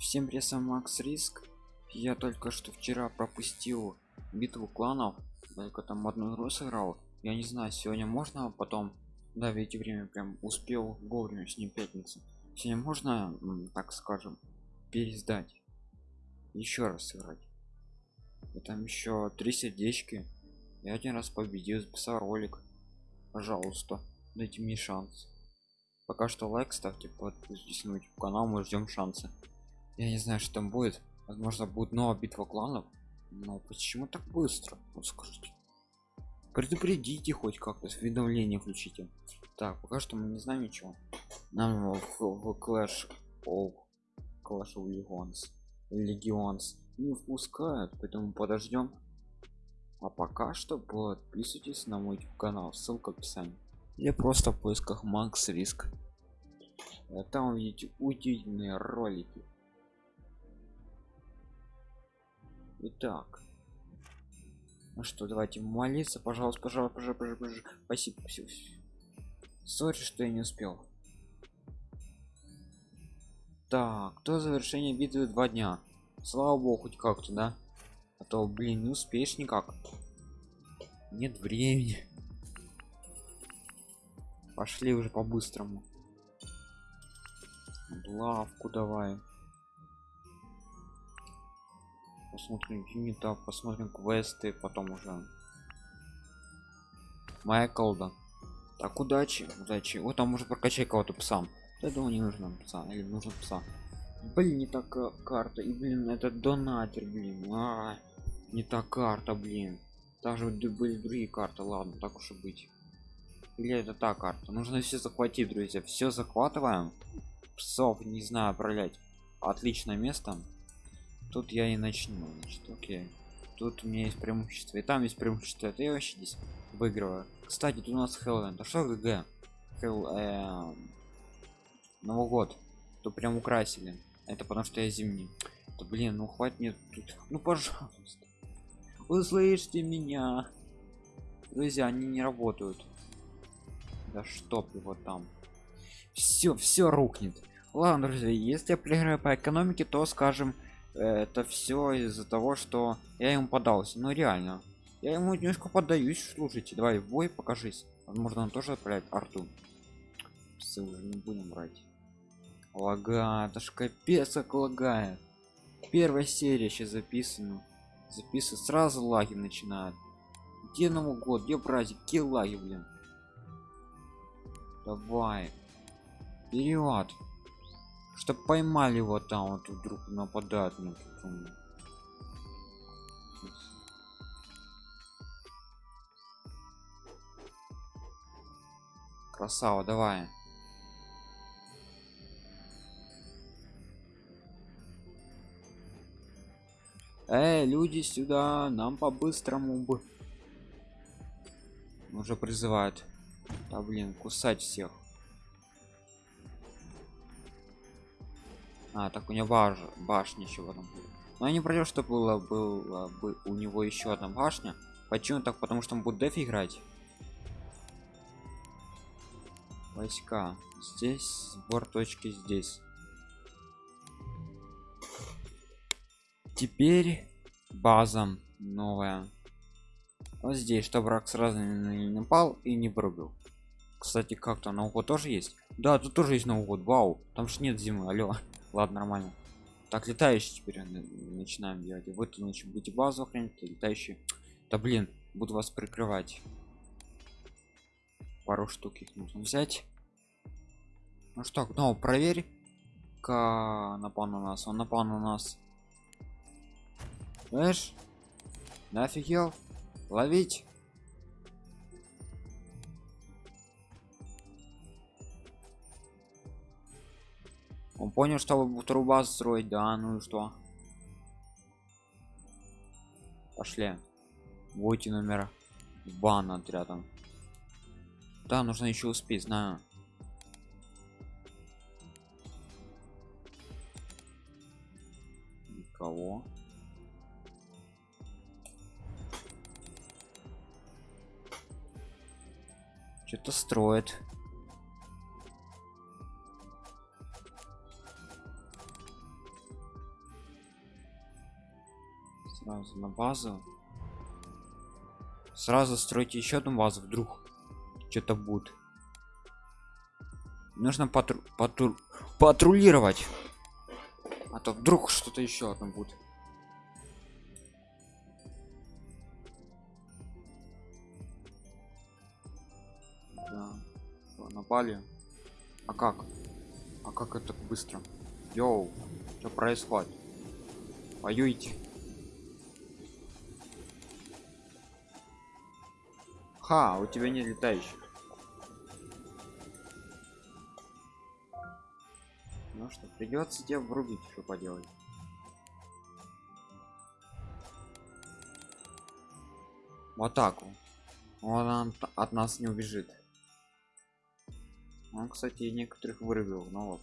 Всем привет, с Макс Риск. Я только что вчера пропустил битву кланов, только там одну игру сыграл. Я не знаю, сегодня можно потом, да, ведь время прям успел вовремя с ним пятница. Сегодня можно, так скажем, пересдать, еще раз сыграть. И там еще три сердечки. Я один раз победил, записал ролик. Пожалуйста, дайте мне шанс. Пока что лайк ставьте, подписывайтесь на YouTube канал, мы ждем шансы. Я не знаю, что там будет. Возможно, будет новая битва кланов. Но почему так быстро? Вот скажите. Предупредите хоть как-то, уведомление включите. Так, пока что мы не знаем ничего. Нам в, в Clash of Clash of Legends Legends не впускают, поэтому подождем. А пока что подписывайтесь на мой канал, ссылка в описании. Или просто в поисках Макс Риск. Там увидите удивительные ролики Итак. Ну что, давайте молиться, пожалуйста, пожалуйста, пожалуйста, пожалуйста. Спасибо, спасибо. Сори, что я не успел. Так, кто завершение битвы два дня? Слава богу, хоть как-то, да? А то, блин, не успеешь никак. Нет времени. Пошли уже по-быстрому. Лавку давай посмотрим юнита посмотрим квесты потом уже моя колда так удачи удачи. Вот там уже прокачай кого-то псам я думаю не нужно пса или нужно пса. Блин не так карта. И блин это донатер блин. А, не та карта блин. Даже были другие карты ладно так уж и быть. Или это та карта? Нужно все захватить друзья. Все захватываем. Псов не знаю управлять отличное место тут я и начну значит окей. Тут у меня есть преимущество. И там есть преимущество. Это я вообще здесь выигрываю. Кстати тут у нас хэллоуин а что гг? Хэл, э, новый год то прям украсили. Это потому что я зимний. То блин ну хватит мне тут. Ну пожалуйста. Услышьте меня. Друзья они не работают. Да чтоб его там. Все все рухнет. Ладно друзья если я проиграю по экономике то скажем это все из-за того что я ему подался. Ну реально. Я ему немножко поддаюсь слушайте давай в бой покажись. Возможно он тоже отправляет арту все уже не будем брать лага это ж капец как лагает. Первая серия сейчас записана. Записывать сразу лаги начинают. Где новый год? Где праздник? Где лаги блин? Давай. Вперед что поймали его там вот вдруг нападают на красава давай Эй, люди сюда, нам по-быстрому бы. Уже призывают. Да блин, кусать всех. А, так у него баш... башня еще в этом Но я не против, что было, было бы у него еще одна башня. Почему так? Потому что он будет деф играть. Войска. Здесь сбор точки здесь. Теперь база новая. Вот здесь, чтобы враг сразу не напал и не пробил. Кстати, как-то Новый год тоже есть. Да, тут тоже есть Новый год. Вау, там ж нет зимы, алло ладно нормально. Так летающий теперь начинаем делать. Вы тут значит будете базу охранять летающие. Да блин буду вас прикрывать. Пару штук их нужно взять. Ну что ну проверь ка напал на нас он напал на нас знаешь нафигел ловить Он понял, что вторую базу строить, да, ну и что? Пошли. Будете номера бан отрядом. Да, нужно еще успеть, знаю. Никого. Что-то строит. Сразу на базу. Сразу стройте еще одну базу, вдруг что-то будет. Нужно патру патру патрулировать. А то вдруг что-то еще одно будет. Да. Напали? А как? А как это быстро? Йоу, что происходит? Воюйте. Ха, у тебя нет летающих. Ну что, придется тебе врубить, что поделать. В атаку. Он от нас не убежит. Он, кстати, некоторых вырубил, но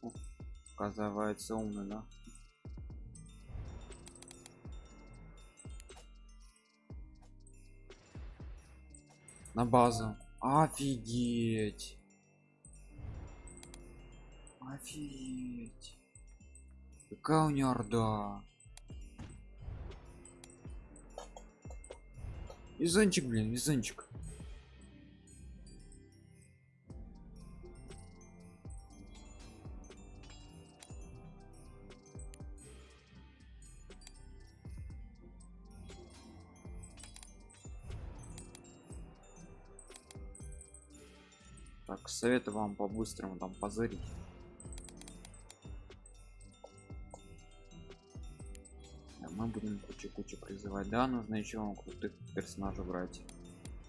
вот. Оказывается умный, да? На базу. Офигеть. Офигеть. Какая у нее орда. Изончик, блин, изончик. Советую вам по-быстрому там позырить. мы будем кучу-кучу призывать. Да, нужно еще крутых персонажей брать.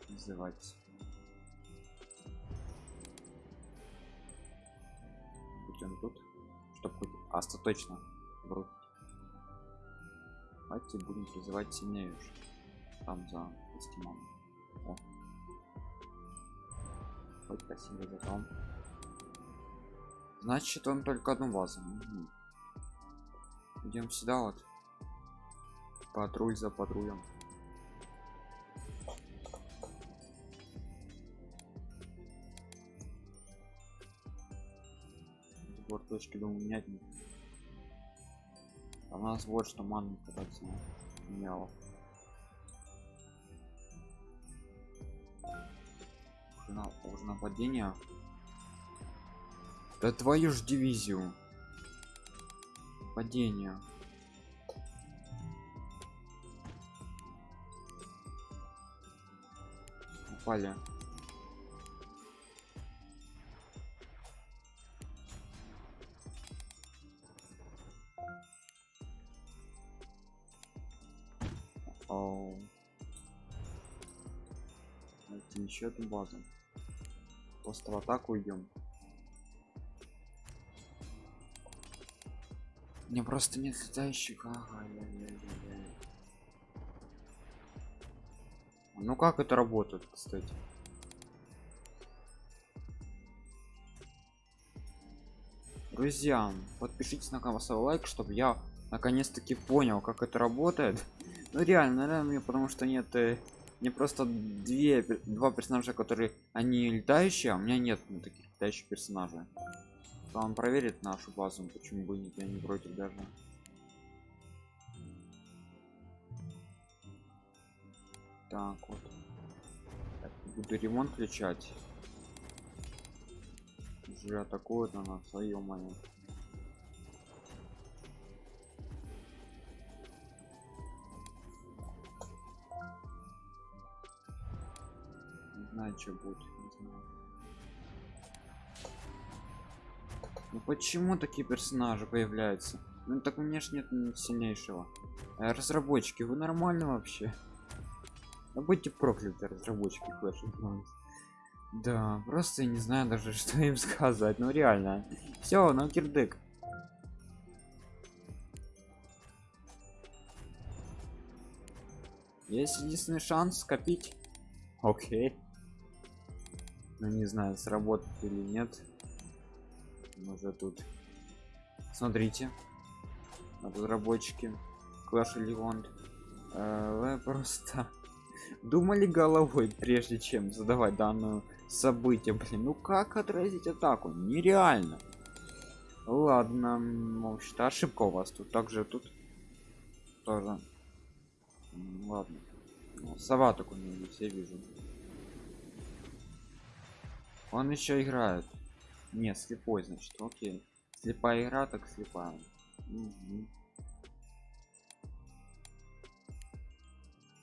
Призывать. Будь он тут, чтобы хоть остаточно брать. Давайте будем призывать сильнее уже. Там за стимом. Хоть спасибо за том. Значит, он только одну базу. Угу. Идем сюда вот. Патруль за патрулем. Сбор точки думаю менять. А у нас вот что ман кататься меняло. На, уже нападение. Да твою ж дивизию. Падение. упали еще одну базу. Просто в атаку идем. Мне просто нет летающих. Ага, я, я, я, я. Ну как это работает, кстати? Друзья, подпишитесь на канал, лайк, чтобы я наконец-таки понял, как это работает. Ну реально, наверное, потому что нет, э, не просто две, два персонажа, которые они летающие, а у меня нет ну, таких летающих персонажей. Он проверит нашу базу, почему бы нет, я не против даже. Так вот. Так, буду ремонт включать. Уже атакуют на нас, свое мое. Знаю, что будет, не знаю. Ну почему такие персонажи появляются? Ну так у меня ж нет сильнейшего. Э, разработчики, вы нормально вообще? Да будьте прокляты, разработчики Clash of Clans. Да, просто я не знаю даже, что им сказать. Ну реально. Все, на кирдык. Есть единственный шанс скопить. Окей. Ну не знаю, сработает или нет. Уже тут. Смотрите. Разработчики. Clash Legend. Э, просто думали головой прежде чем задавать данную событие блин ну как отразить атаку нереально ладно что ошибка у вас тут также тут тоже ладно Ну, сова такой не вижу он еще играет. Не слепой значит окей. Слепая игра так слепая. Мгм.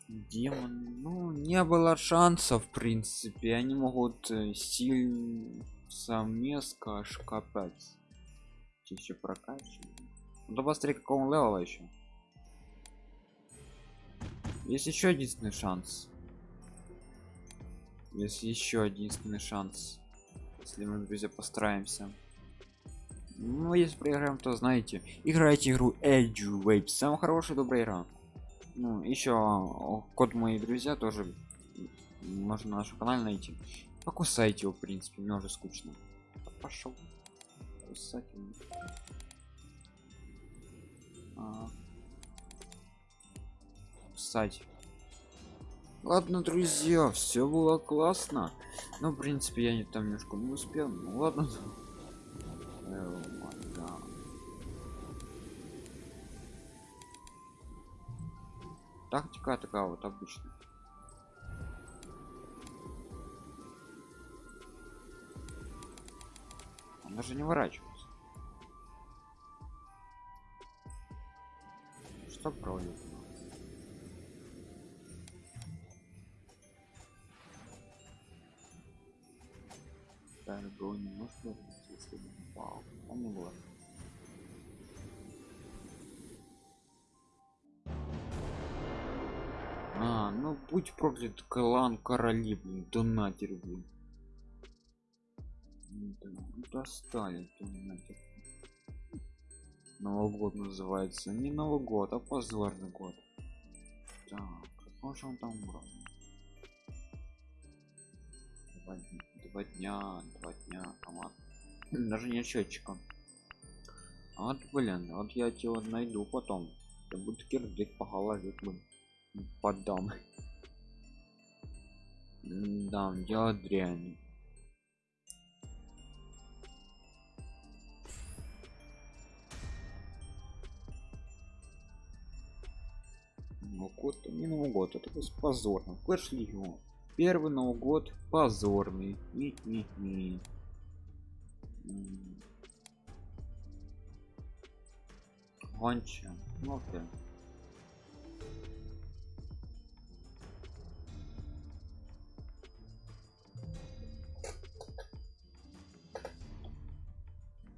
демон. Ну не было шансов в принципе. Они могут э, сил совместка капец еще прокачивать ну посмотри какого он левела еще есть еще единственный шанс. Есть еще единственный шанс если мы друзья постараемся. Ну если проиграем то знаете играйте игру Edge Wave. Самая хорошая добрая игра. Ну еще код мои друзья тоже можно на нашем канале найти. Покусайте его в принципе мне уже скучно. Пошел кусать. А. кусать ладно друзья все было классно. Но в принципе я не там немножко не успел ну ладно. Э, тактика такая вот обычная. Он даже не ворачивается. Что проводит не может быть, если бы не упал. Он не было. А, ну будь проклят клан короли, блин, донатер, блин. Да, ну, достали донатер. Новый год называется. Не Новый год, а позорный год. Так, какой же он там брал? Два дня, два дня, команд. Даже не счетчиком. А вот, блин, вот я тебя найду потом. Я буду кирдык по голове. Подам. Да, дело дрянь. Новый год, не Новый это позорно. Клэш Легион. Первый Новый год позорный. И, и, и. Гонча. Ну окей.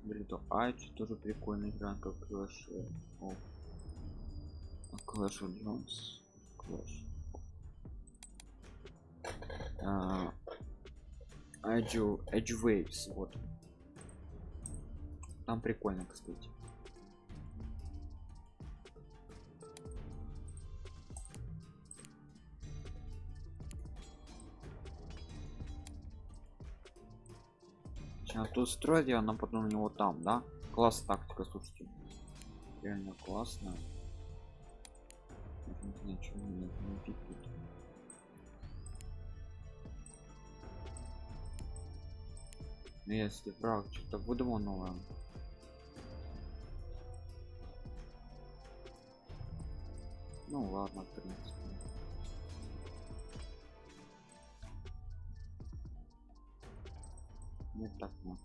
Блин, то Айч тоже прикольная игра, как Clash of а Clash of Jones. А, Edge, Edge Waves, вот. Там прикольно, кстати. Сейчас тут строить, а нам потом у него там, да? Класс тактика, слушайте. Реально классно. Ничего не, не пикает. Ну, если враг что-то выдумал новое ну ладно в принципе. Не так ну.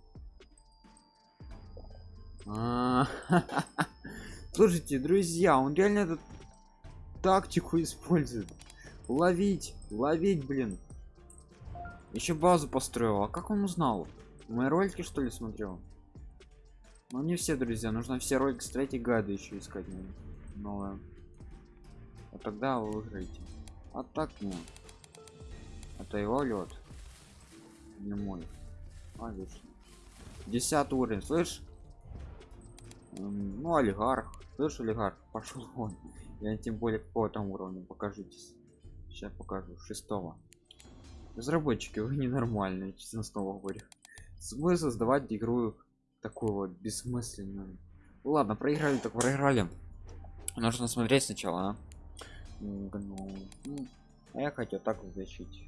Слушайте друзья он реально этот тактику использует. Ловить ловить блин. Еще базу построил а как он узнал мои ролики что ли смотрел? Ну не все друзья нужно все ролики строить и гайды еще искать новое. Вот тогда вы выиграете. А так не это его лед не мой. А лишний десятый уровень слышь? Ну олигарх. Слышь олигарх пошел он я тем более какого там уровня покажитесь. Сейчас покажу шестого. Разработчики вы ненормальные честно снова говорю смысл создавать игру такую вот бессмысленную. Ладно проиграли так проиграли. Нужно смотреть сначала а? ну, а я хотел так защитить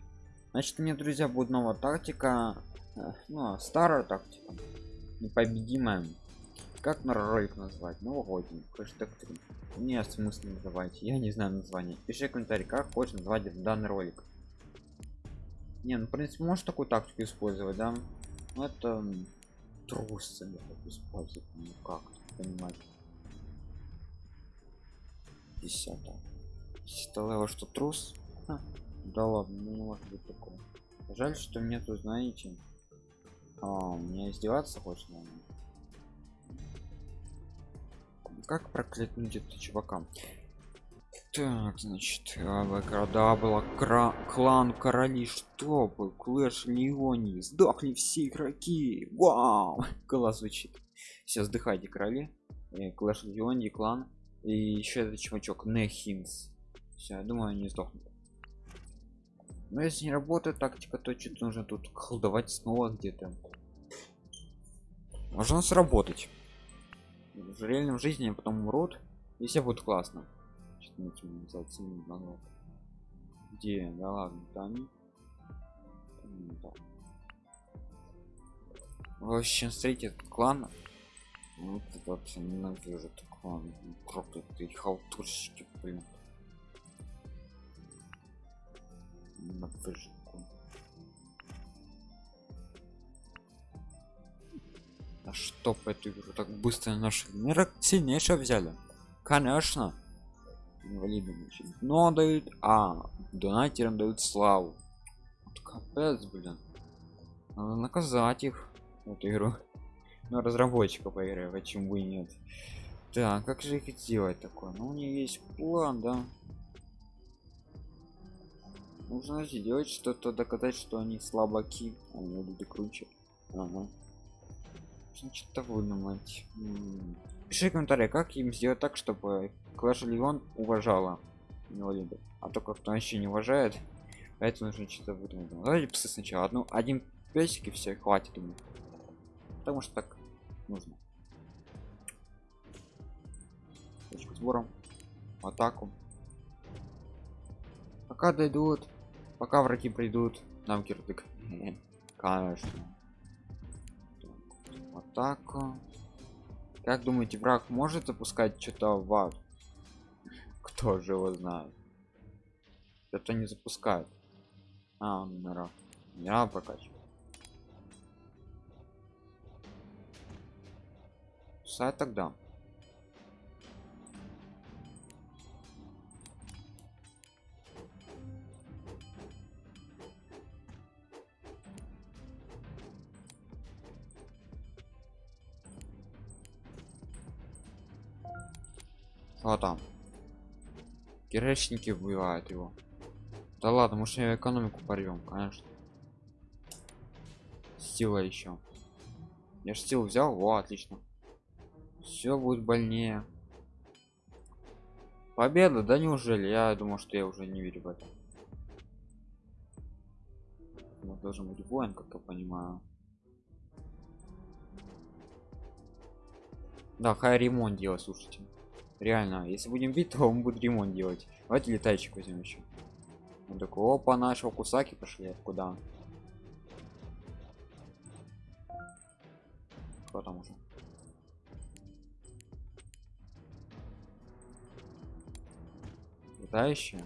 значит мне друзья будет новая тактика. Ну а старая тактика. Непобедимая. Как на ролик назвать новогодний хэштег 3 не смысл называйте я не знаю название. Пиши комментарий как хочешь назвать данный ролик. Не ну в принципе можешь такую тактику использовать да ну это трусы использовать ну как понимать. Десятого десятого что трус Ха. да ладно ну не может быть такого. Жаль что мне тут знаете а, мне издеваться хочешь наверное. Как проклятнуть это чувака так значит города была кра клан короли. Чтобы клэш леони сдохли все игроки. Вау! Голос звучит все сдыхайте короли. Клэш леони клан. И еще этот чувачок нехинс. Все я думаю они сдохнут. Но если не работает тактика то что-то нужно тут колдовать снова где-то. Можно сработать. В реальном жизни потом умрут и все будет классно где? Да ладно там в общем смотрите этот клан вот это вообще ненавижу этот клан. Проклятый халтурщики блин. Ненавижу а что по эту игру так быстро наш мира сильнейшего взяли. Конечно инвалидам но дают а донатерам дают славу. Вот капец блин. Надо наказать их. Эту игру но разработчика по игре почему и нет. Так как же их сделать такое? Ну у нее есть план да. Нужно сделать что-то доказать что они слабаки. Они люди круче. Ага. что-то выдумать пиши комментарий как им сделать так чтобы клэш леон уважала инвалидов а только кто еще не уважает поэтому нужно что-то выдумать. Давайте псы сначала. Одну один песик все хватит ему потому что так нужно. Точку сбором атаку. Пока дойдут пока враги придут нам кирдык. Конечно. Атаку как думаете враг может запускать что-то в ад кто же его знает? Это не запускает. А номера я прокачиваю. Сайт тогда Что там? Киречники убивают его. Да ладно, может экономику порвем, конечно. Стила еще. Я ж стил взял, о, отлично. Все будет больнее. Победа, да неужели? Я думал, что я уже не верю в это. Вот должен быть воин, как я понимаю. Да, хай ремонт делать, слушайте реально если будем бить то он будет ремонт делать. Давайте летайчик возьмем еще. Он такой опа нашего кусаки пошли куда кто там уже. Летающие?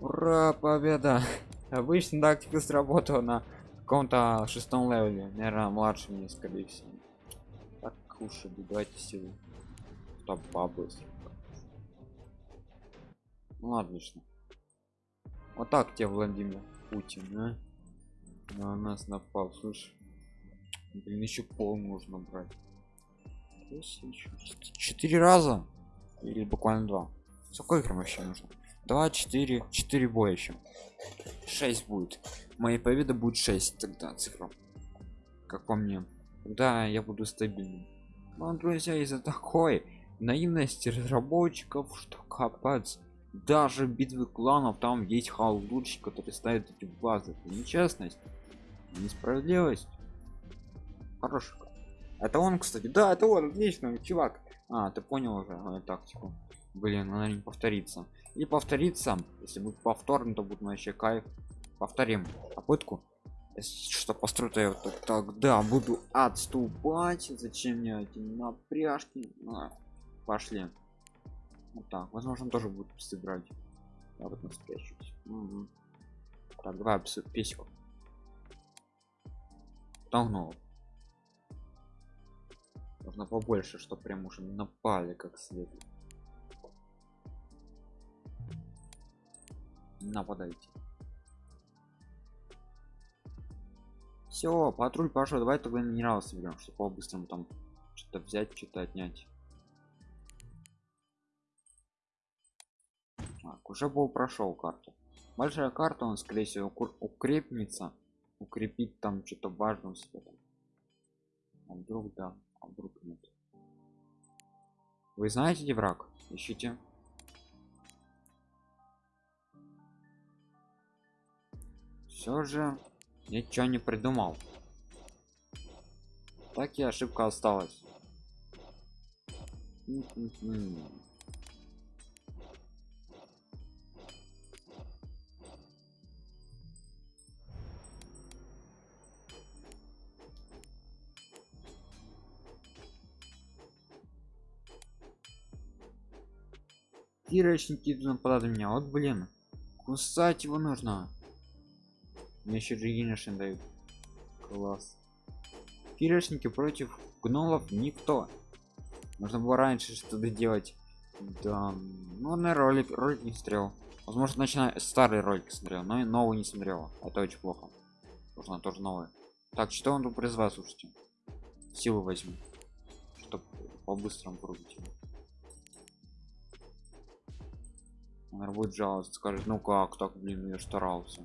Ура победа! Обычно тактика сработала на каком-то шестом левеле. Наверное младшем скорее всего кушали давайте силу там побыстрее ну отлично. Вот так тебе владимир путин а? на нас напал слышь. Блин еще пол нужно брать. Четыре раза? Или буквально два? Сколько игр вообще нужно? Два четыре четыре боя еще шесть будет. Моей победы будет 6 тогда цифра. Как по мне. Да я буду стабильным но, друзья, из-за такой наивности разработчиков, что капец, даже битвы кланов там есть халдурщик, который ставит эти базы. Это нечестность, несправедливость. Хороший. Это он, кстати. Да, это он, отлично, чувак. А, ты понял уже мою тактику. Блин, она не повторится. И повторится, если будет повторно, то будет вообще кайф. Повторим попытку. Что построю то я вот так, тогда буду отступать зачем мне эти напряжки а, пошли вот так возможно тоже будет сыграть я вот спрячусь угу. так давай песику Тогнул. Нужно побольше, чтобы прям уже напали как следует. Нападайте. Все, патруль пошел. Давай тогда минерал соберем, чтобы по-быстрому там что-то взять, что-то отнять. Так, уже был прошел карту. Большая карта, он скорее всего укрепнется укрепить там что-то важное себе. А вдруг да, а вдруг нет. Вы знаете где враг? Ищите. Все же ничего не придумал. Так и ошибка осталась. Кирочники нападают на меня. Вот блин. Кусать его нужно. Мне еще Джигинишин дают. Класс. Кирочники против гнолов никто. Нужно было раньше что-то делать. Да. Ну, на ролик, ролик не смотрел. Возможно, начиная старый ролик смотрел, но и новый не смотрел. Это очень плохо. Нужно тоже новый. Так, что он тут призвал, слушайте. Силу возьму. Чтобы по-быстрому пробить. Наверное, будет жаловаться, скажет, ну как так, блин, я старался.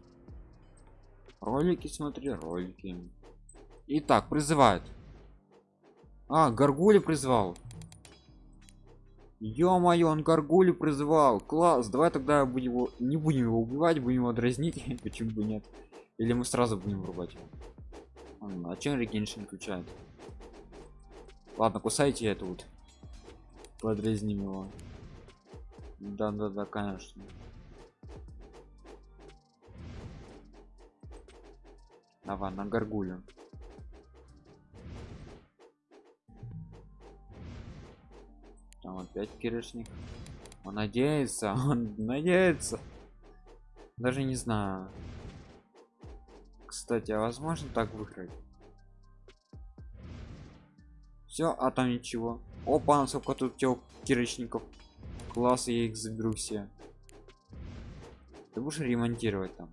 Ролики смотри, ролики. Итак, призывает. А, Гаргули призвал. Ё-моё, он Гаргули призвал. Класс, давай тогда будем его... не будем его убивать, будем его дразнить. Почему бы нет? Или мы сразу будем врубать его? А, чем регеншн включает? Ладно, кусайте это вот. Подразним его. Да, да, да, конечно. Давай, на горгулю. Там опять киришник. Он надеется, он надеется. Даже не знаю. Кстати, а возможно так выиграть? Все, а там ничего. Опа, сколько тут тел кирочников класс я их заберу все ты будешь ремонтировать там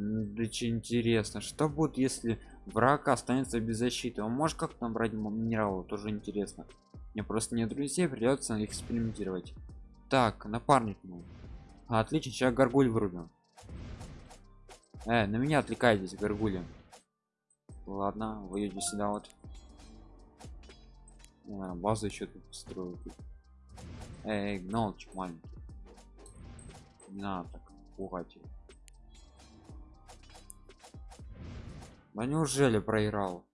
да интересно что будет если враг останется без защиты? Он может как там брать минералы тоже интересно. Мне просто не друзей придется экспериментировать. Так напарник ну. отлично сейчас горгуль вырубим. Э, на меня отвлекайтесь горгули. Ладно выйдете сюда вот. А, базу еще тут строят эй гнолчик маленький. Не надо так пугать. Да неужели проиграл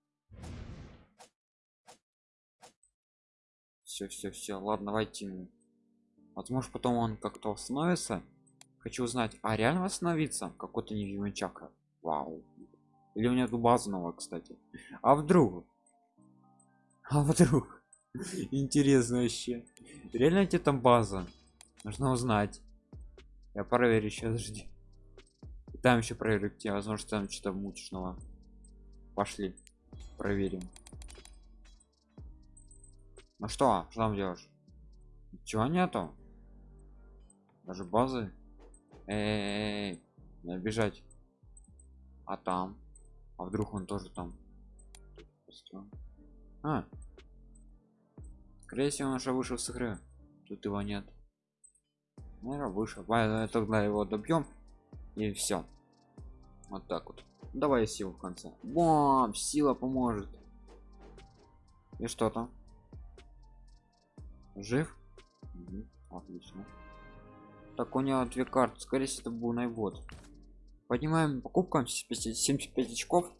все все все ладно давайте ему возможно потом он как-то восстановится хочу узнать а реально восстановиться какой-то невидимый чакра вау или у меня тут база новая, кстати. А вдруг? А вдруг? Интересно вообще. Реально где там база? Нужно узнать. Я проверю сейчас, жди. Там еще проверю где, возможно, там что-то мучного. Пошли. Проверим. Ну что, что там делаешь? Чего нету? Даже базы? Эй, бежать. А там? А вдруг он тоже там? А. Скорее всего, он уже вышел с игры. Тут его нет. Наверное, вышел. Тогда его добьем. И все. Вот так вот. Давай силу в конце. Бам! Сила поможет. И что там? Жив? Угу. Отлично. Так у него две карты. Скорее всего, это был найбот поднимаем покупкам 75 очков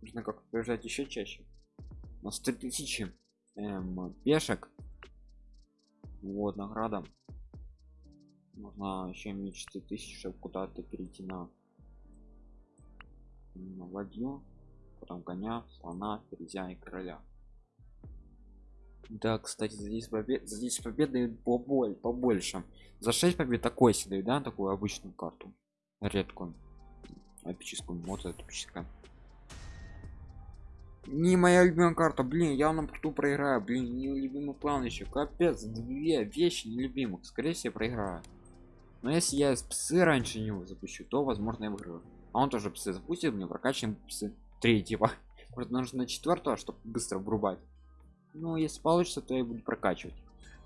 нужно как побежать еще чаще у нас 3000 эм, пешек вот награда Нужно еще мечты тысяч, чтобы куда-то перейти на, на ладью, потом коня, слона, ферзя и короля. Да, кстати, за 10 побед, за 10 побед дают поболь, побольше. За 6 побед такой себе да, такую обычную карту. Редкую. Эпическую, вот это эпическая. Не моя любимая карта, блин, я на порту проиграю, блин, не любимый план еще, капец, две вещи нелюбимых, скорее всего проиграю. Но если я с псы раньше него запущу, то возможно я выиграю. А он тоже псы запустит, мне прокачиваем псы. Типа. Просто нужно на четвертого, чтобы быстро врубать. Ну, если получится, то я буду прокачивать.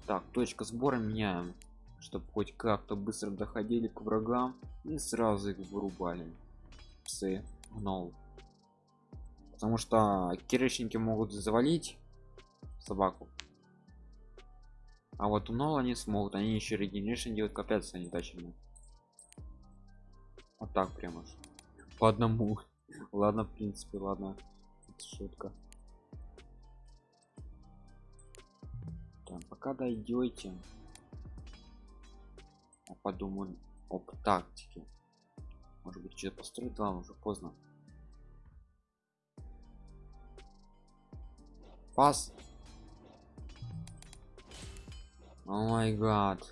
Так, точка сбора меняем, чтобы хоть как-то быстро доходили к врагам и сразу их вырубали. Псы, гнол. Потому что кирочники могут завалить собаку. А вот Нола не смогут, они еще регенерейшн делают, капец, они тащим. Вот так прямо. По одному. ладно, в принципе, ладно. Это шутка. Так, пока дойдете. Я подумаю об тактике. Может быть, что-то построить, ладно, уже поздно. Пас. О май гад.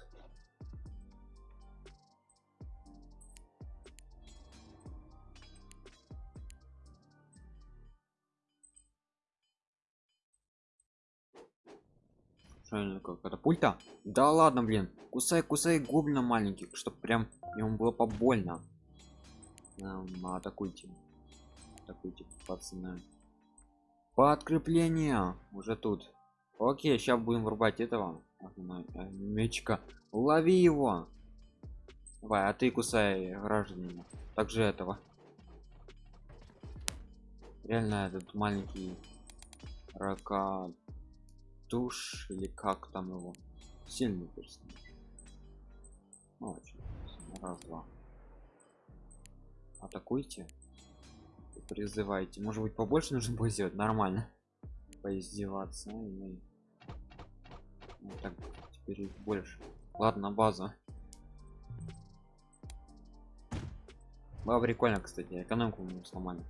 Как катапульта. Да ладно блин кусай кусай гоблина маленьких чтобы прям ему было побольно. Эм, атакуйте атакуйте пацаны подкрепление уже тут. Окей сейчас будем врубать этого мечка лови его. Давай а ты кусай гражданина. Также этого. Реально этот маленький рака туш или как там его. Сильный персонаж. Ну, очень раз два. Атакуйте. Призывайте. Может быть побольше нужно будет сделать? Нормально. Поиздеваться. Ну, ну, так теперь их больше. Ладно база. Было прикольно кстати. Экономику мы сломали.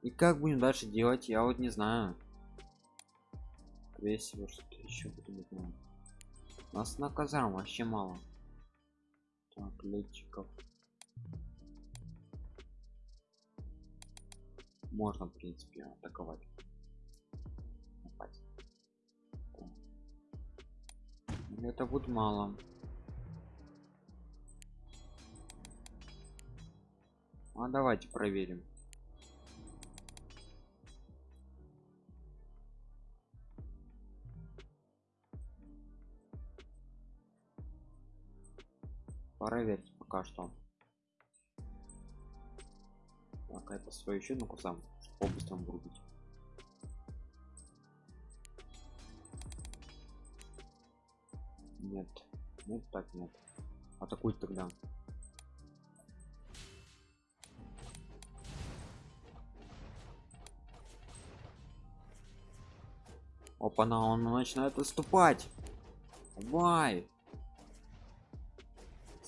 И как будем дальше делать я вот не знаю скорее всего что-то еще буду знаю. нас на казарм вообще мало. Так летчиков. Можно в принципе атаковать. Это будет мало. А давайте проверим проверить пока что. Так это свою еще ну сам по быстрому врубить. Нет нет так нет. Атакуй тогда. Опа на он начинает выступать давай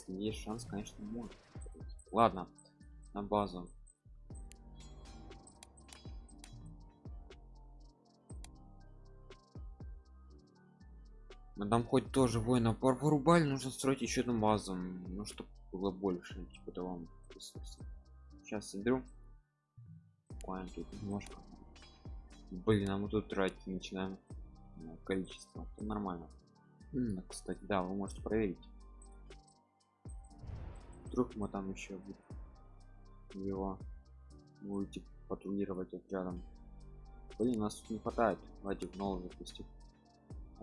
если есть шанс конечно может. Ладно на базу. Мы там хоть тоже воина порубали нужно строить еще одну базу ну чтобы было больше типа того сейчас соберу. Буквально тут немножко. Блин а мы тут тратить начинаем количество. Это нормально. Кстати да вы можете проверить вдруг мы там еще его будете патрулировать отрядом блин нас тут не хватает давайте в новый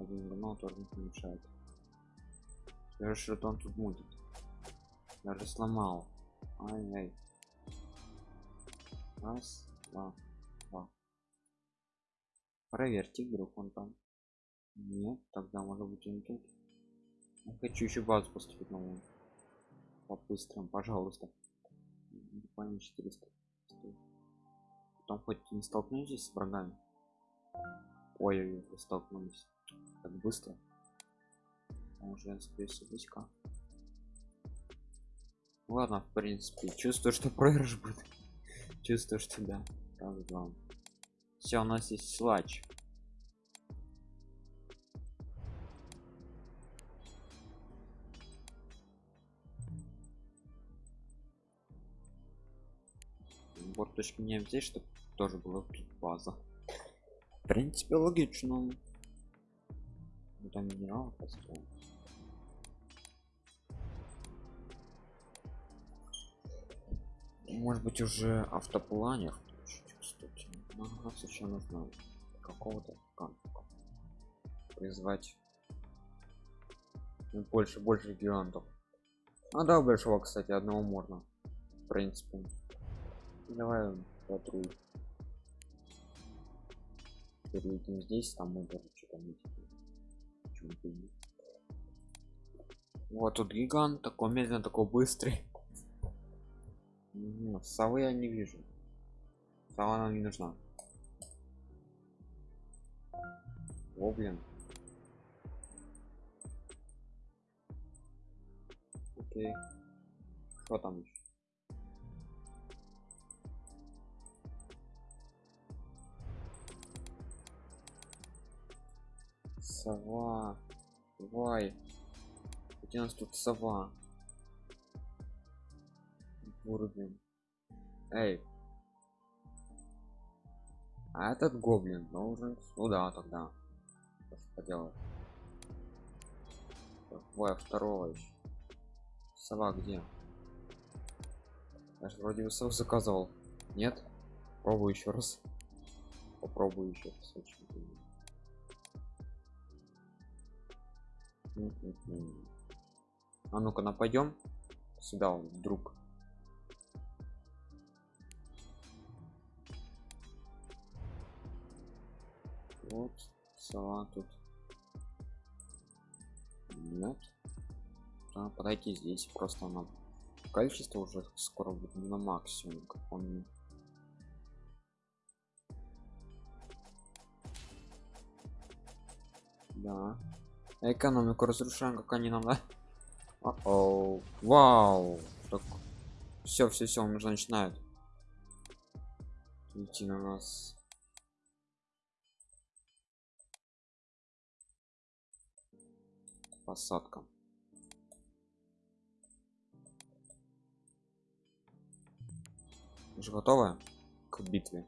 один гранал тоже не помешает. Хорошо что он тут будет даже сломал. Ай ай раз два два. Проверьте вдруг он там. Нет тогда может быть он тут. Я хочу еще базу поступить новую по быстрому пожалуйста буквально 400 потом хоть не столкнетесь с врагами? Ой, ой столкнулись. Так быстро. Уже скорее всего близко. Ладно в принципе чувствую что проигрыш будет. Чувствую что да. Раз два. Все у нас есть слач точки не здесь чтобы тоже было тут база. В принципе логично. Там минерал построим. Может быть уже автопланер кстати. Ага, нужно какого-то призвать. Ну, больше больше гигантов. А да большого кстати одного можно в принципе давай патруль. Перейдем здесь там мы даже что-то вот тут гигант такой медленно такой быстрый. Угу, совы я не вижу. Сова нам не нужна. О блин. Окей. Что там еще сова. Давай. Где у нас тут сова? Уровень эй. А этот гоблин должен сюда тогда. Что поделать. Ой, второго еще. Сова где? Я же вроде бы сов заказывал нет? Пробую еще раз. Попробую еще раз очень а ну-ка нападем сюда вдруг. Вот сова тут. Нет. Да, подойти здесь просто на количество уже скоро будет на максимум как он да экономику разрушаем как они нам да? О -оу. вау. Так все все все он уже начинает. Идти на нас. Посадка. Уже готовы к битве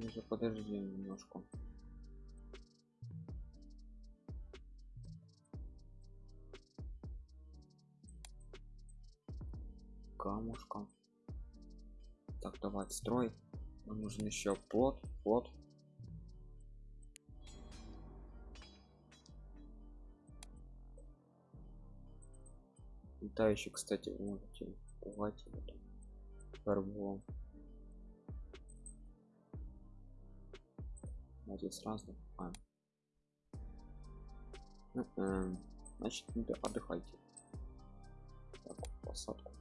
уже подожди немножко. Камушка. Так давай строй. Нам нужен еще плод плод летающий кстати можете вот. Фарболом а здесь разных а. значит отдыхайте так, посадку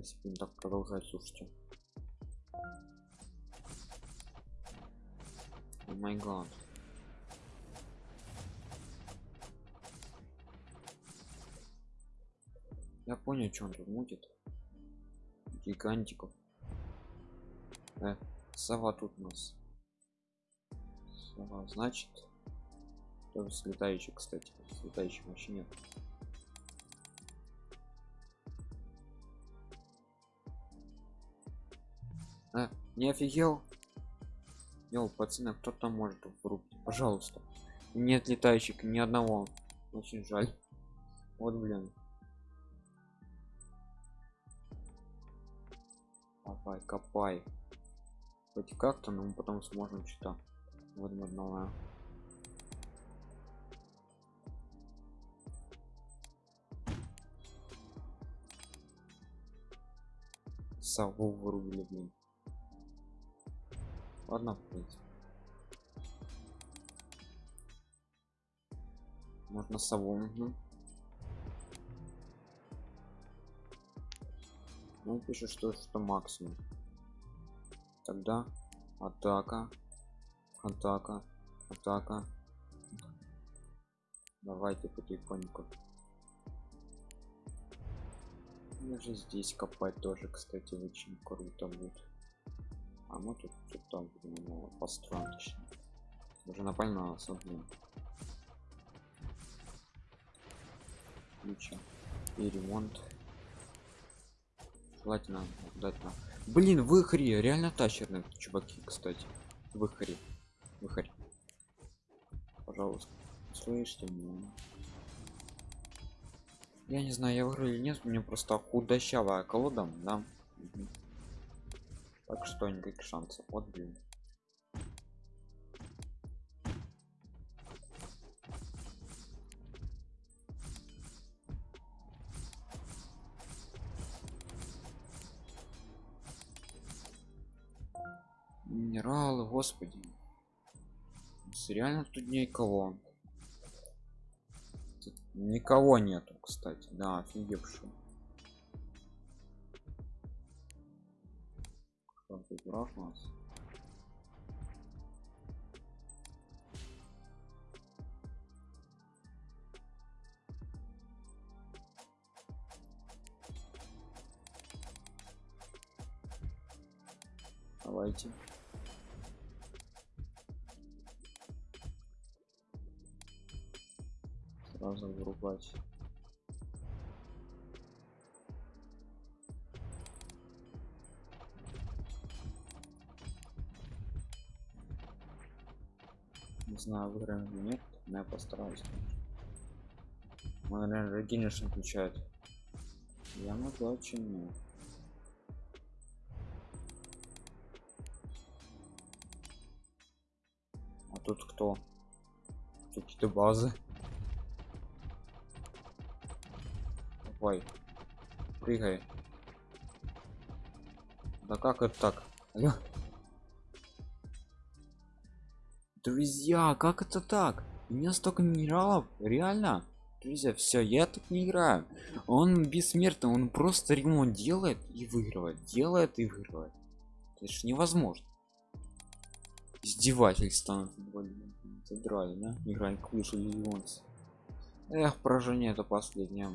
если будем так продолжать слушайте. О май гад. Я понял что он тут мутит. Гигантиков. Э, сова тут у нас. Сова значит с летающих кстати летающих вообще нет не офигел Йоу, пацаны, кто там может врубить? Пожалуйста. Нет летающих ни одного. Очень жаль. Вот, блин. Копай, копай. Хоть как-то, но мы потом сможем что-то. Вот одного. Сову вырубили, блин ладно в можно сову угу. ну пишет что что максимум. Тогда атака атака атака. Давайте потихоньку. Даже здесь копать тоже кстати очень круто будет а мы тут что-то ну, построим точнее уже напально смотрим ключа и ремонт. Желательно дать на блин выхри! Реально тащерные чуваки кстати. Выхри. Выхри. Пожалуйста. Слышите меня? Я не знаю я выиграю или нет у меня просто худощавая колода да? Угу. Так что никаких шансов вот блин. Минералы господи. Реально тут никого. Тут никого нету кстати. Да офигевший тут у нас давайте. Сразу вырубать знаю выиграем или нет но я постараюсь мы наверное генеш включает я могу очень а тут кто какие-то базы Ой. Прыгай. Да как это так? Алло. Друзья, как это так? У меня столько минералов, реально? Друзья, все, я тут не играю. Он бессмертный, он просто ремонт делает и выигрывает, делает и выигрывает. Это же невозможно. Издевательство. Задрали, да? Играй клыш или Эх, поражение это последнее.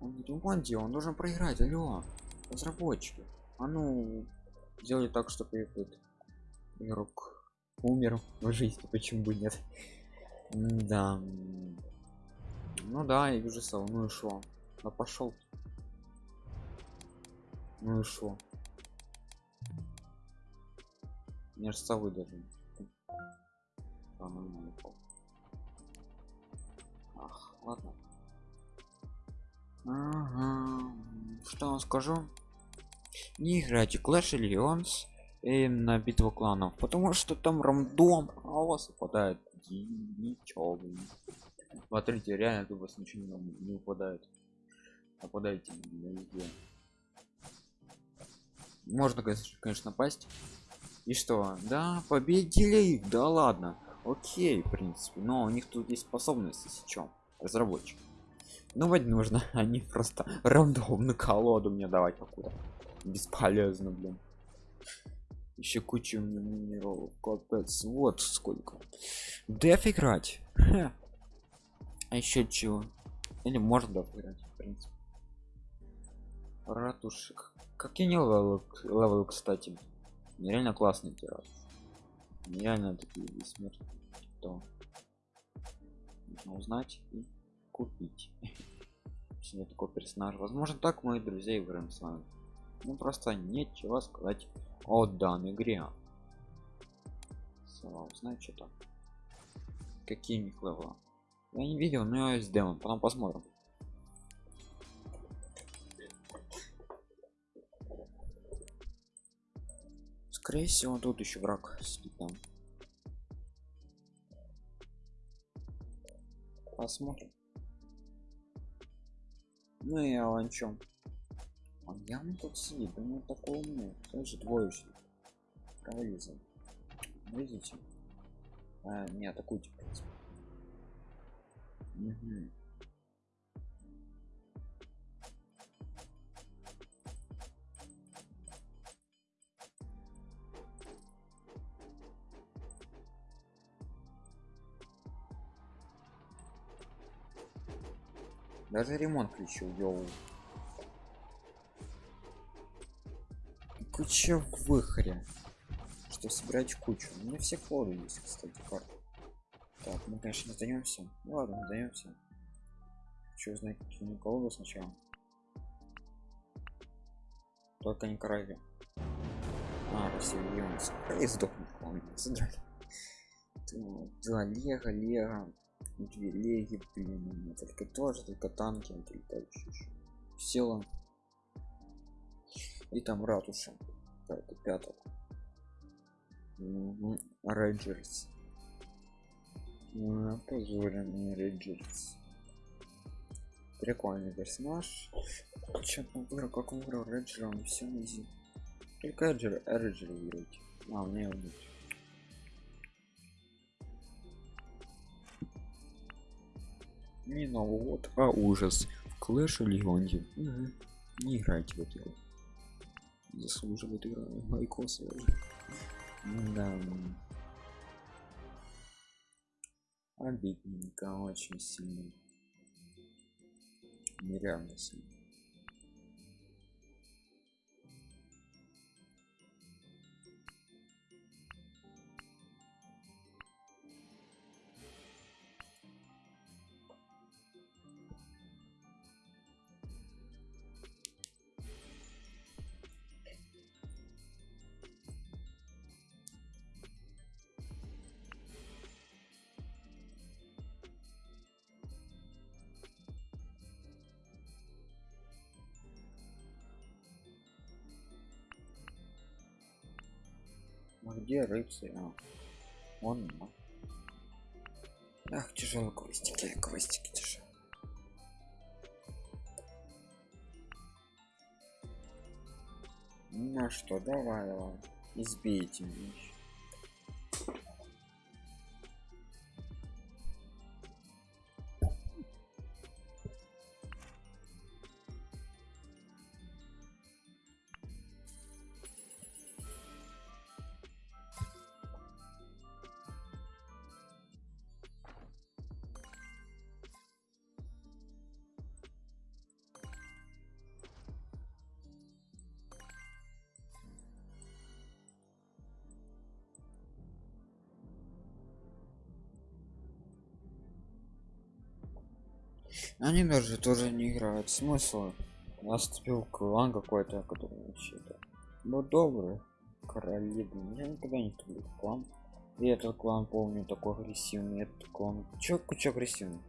Он не ремонте, он должен проиграть, алло. Разработчики. А ну, сделали так, чтобы этот игрок умер в жизни, почему бы нет? да. Ну да, я вижу сал, ну и шо? Да пошел. Ну и шо? Мне же совы даже. Ах, ладно. Ага. Что вам скажу? Не играйте Clash Legends и на битву кланов, потому что там рандом, а у вас выпадает ничего. Смотрите, реально у вас ничего не, выпадает. Нападайте везде. Можно, конечно, пасть. И что? Да, победили их, да ладно окей в принципе но у них тут есть способности с чем разработчик ну вот нужно они просто рандомную колоду мне давать какую-то бесполезно блин. Еще кучу минералов капец. Вот сколько. Деф играть? А еще чего? Или можно деф играть в принципе? Ратушек. Какие не левел, левел кстати. Нереально классный тираж реально такие бессмертные что? Нужно узнать и купить. Себе такой персонаж возможно так мои друзья играем с вами ну просто нечего сказать о данной игре. Узнать что-то какие них левела я не видел но я есть демон потом посмотрим. Скорее всего тут еще враг спит там. Посмотрим. Ну и о чем А я мы тут сидит, думаю, такой умный. Тоже двоечник. Провалился. Видите? А, не атакуйте, в принципе. Угу. Даже ремонт включил, йоу. Куча выхря. Что собирать кучу. У меня все колоды есть, кстати, карты. Так, мы, конечно, не сдаемся. Ну ладно, сдаемся. Хочу узнать, колоды сначала. Только не корови. А, Васильевец. И сдохнет, он задрали. Да, Лего, Лего. Две Леги, блин. Только тоже, только танки, летающие. Села. И там ратуша. Какая-то пятая. Угу. Рейнджерс. Позорен Рейнджерс. Прикольный персонаж. Че он выбрал, как выбрал Реджера, он все изи. Только Эджер, Эджер выберите. А, меня убить. Не Новый год, а ужас. В Clash Legends. Угу. Не играйте в эту игру. Заслуживает игра лайкосы. Да. Обидненько, очень сильно. Нереально сильно. Где рыцарь? А. Он. а. Ах, тяжело квестики, квестики тяжело. Ну что, давай, давай. Избейте меня. Они даже тоже не играют. Смысл? Наступил клан какой-то, который вообще-то. Ну добрый. Короли. Я никогда не люблю клан. И этот клан помню такой агрессивный. Этот клан. Чё куча агрессивный?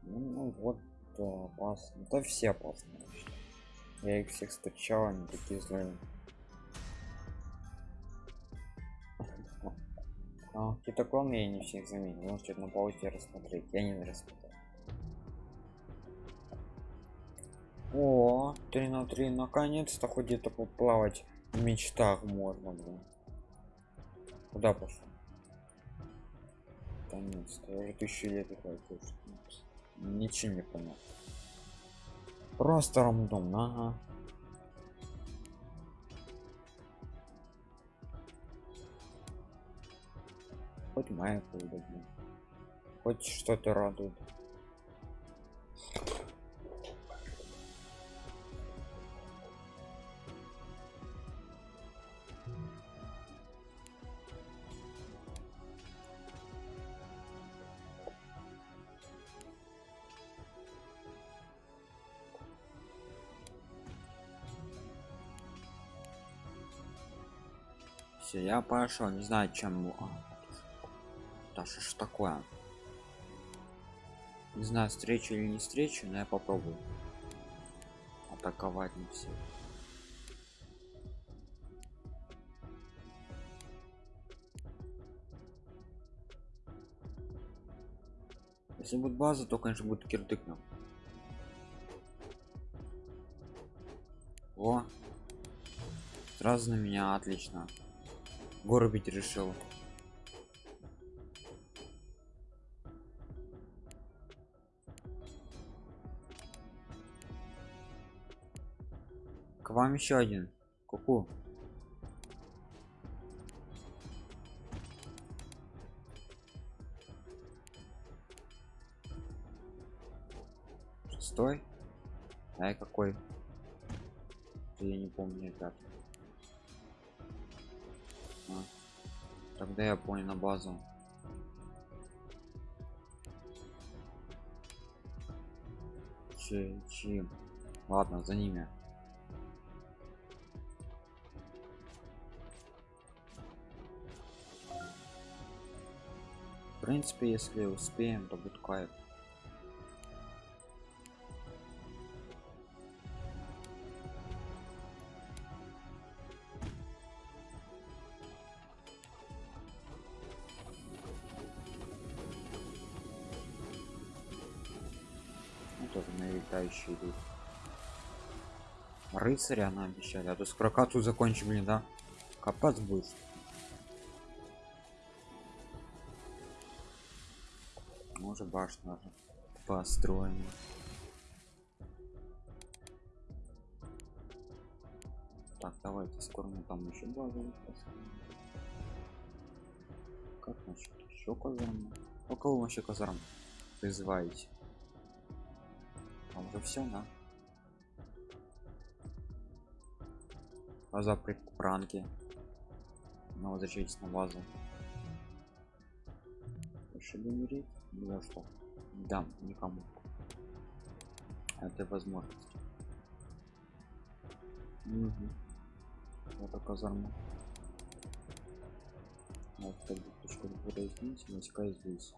Ну, ну вот да, опасно. Да все опасны. Я их всех встречал, они такие злые. А, какие-то клоны я не всех заметил. Можете на паузе рассмотреть. Я не рассмотрел. О, 3 на 3 наконец-то хоть где-то поплавать в мечтах можно, блин. Куда пошел? Наконец-то, я уже тысячу лет играю. точно. Ничего не понял. Просто рандомно, ага. Хоть блин. Хоть что-то радует. я пошел не знаю чем а, Даша что такое. Не знаю встречу или не встречу но я попробую атаковать не все если будет база то конечно будет кирдык нам о! Сразу на меня отлично. Горбить решил. К вам еще один. Куку. -ку. Шестой? Ай, какой? Я не помню, ребят. А. Тогда я понял на базу. Че, чьим? Ладно, за ними. В принципе, если успеем, то будет кайф. Летающие идут рыцаря она обещали а то с прокату закончим блин да? Копать будет может башню даже построим. Так давайте скоро мы там еще базу как насчет еще казарма у кого вообще казарм призываете уже все да база при пранке но возвращайтесь на базу. Решили умереть? Ну что? Дам никому. Это возможность. Угу. это казарма вот так точку здесь войска здесь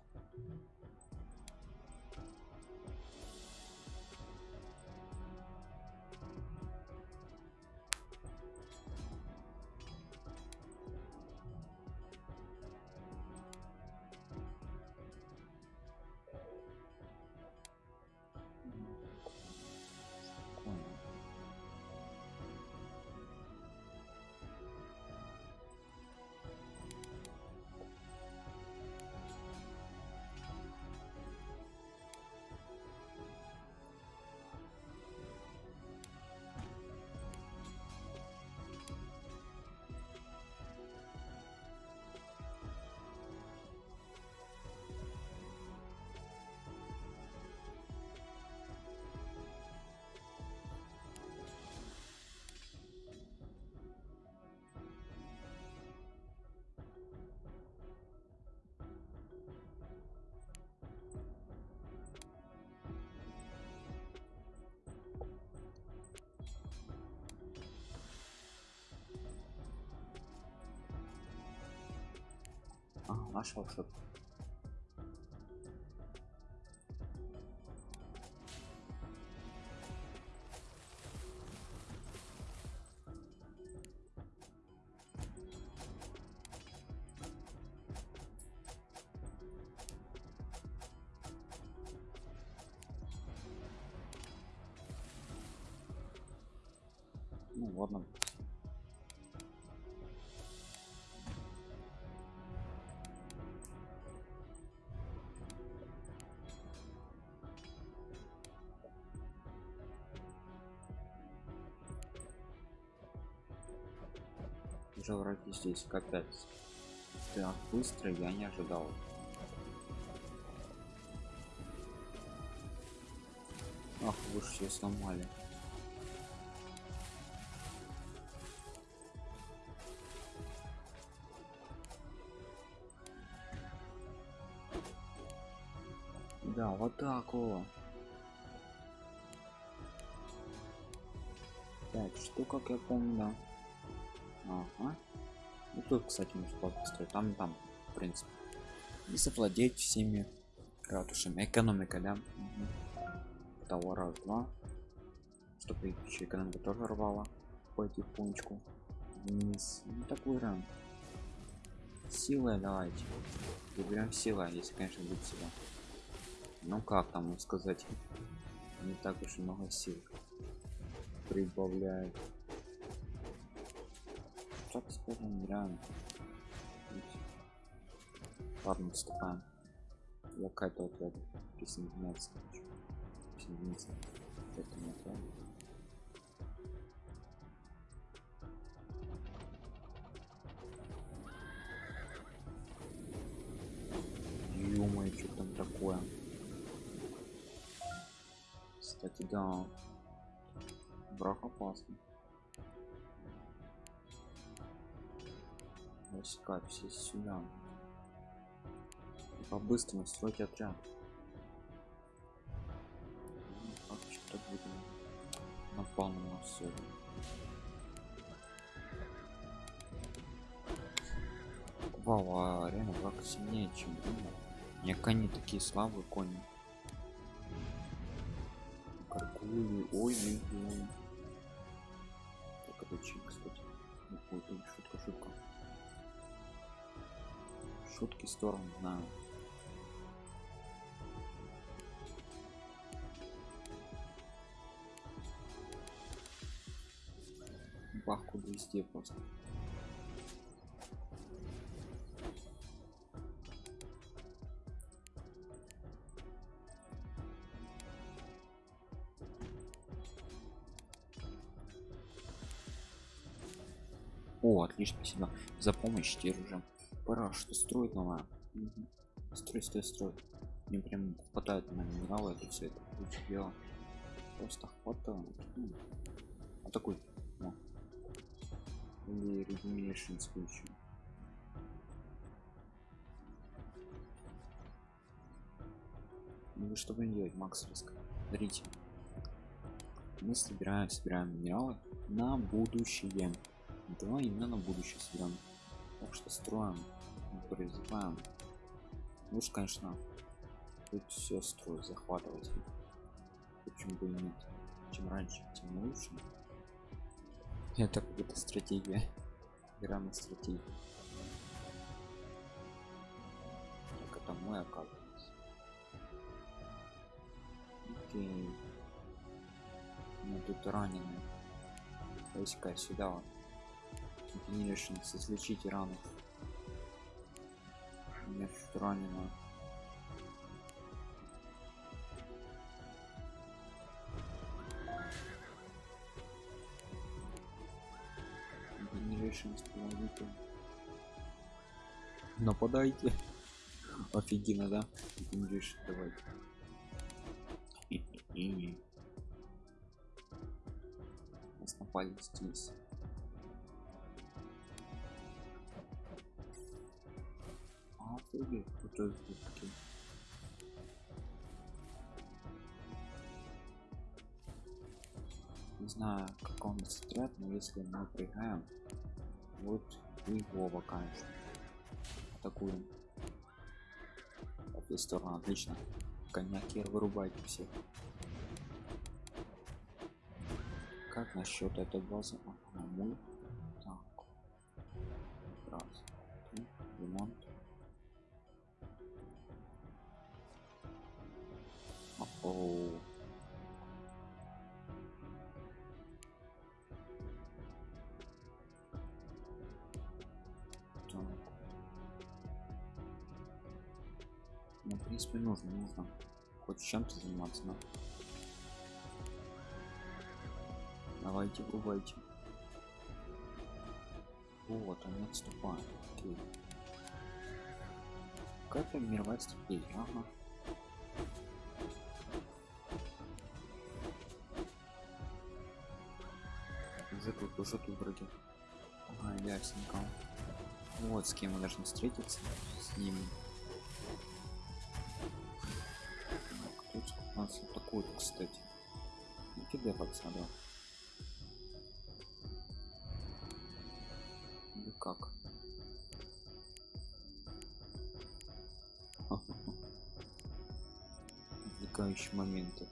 Нашел что-то. Ну ладно. Уже враги здесь капец так быстро я не ожидал. Ах вы все сломали. Да вот так вот пять штук как я помню да Ага. И тут, кстати, можно построить. Там, там, в принципе. И совладеть всеми ратушами. Экономика, да? Угу. Того раз, два. Чтобы еще экономика тоже рвала. Потихонечку. Вниз. Ну, такой ран. Силой давайте. Выберем сила, если, конечно, будет сила. ну как там сказать не так уж много сил прибавляет так скажем реально. Ладно отступаем я какая-то отряд присоединяться хочу присоединиться к этому отряду ё что там такое? Кстати да. Враг опасный войска все сюда по-быстрому стройте отряд Ну, напал на сегодня. Вау, а реально враг сильнее, чем думал. Не кони такие слабые кони. Каркули, ой, ой, ой. Так, это чик, кстати. Ну, Шутки в сторону, знаю. Бах, куда везде просто. О, отлично, спасибо за помощь теперь уже. Пора что строить новое. Мгм. Строй, строй, строй. Мне прям хватает на минералы это все это дела. Просто хватает. М. А такой. О. Или Regeneration включу. Ну что будем делать, Макс Риск? Смотрите. Мы собираем, собираем минералы на будущее. Давай именно на будущее соберем. Так что строим, призываем. Лучше, конечно, тут все строить, захватывать. Почему бы и нет? Чем раньше, тем лучше. Это какая-то стратегия. Игра на стратегию. Так это мой оказывается. Окей. Мы тут ранены. Войска сюда вот. Continuations, излечите рану. Меня ранено. Generations, помогите. Нападайте. Офигенно, да? Generation, давайте. И Нас напали здесь. Не знаю, как он отряд, но если мы проиграем, вот Вова, конечно. Атакуем. В эту сторону, отлично. Коньяки вырубайте всех. Как насчет этой базы? Ага, мы. Принципе, нужно. Хоть чем-то заниматься, да? Давайте, врубайте. Вот, они отступают. Окей. Какая-то мировая стратегия, ага. Уже тут, уже тут вроде. Ага, ясненько. Вот с кем мы должны встретиться. С ним. Атакует, кстати. Ну, кидай пацана. Или как? Отвлекающие моменты.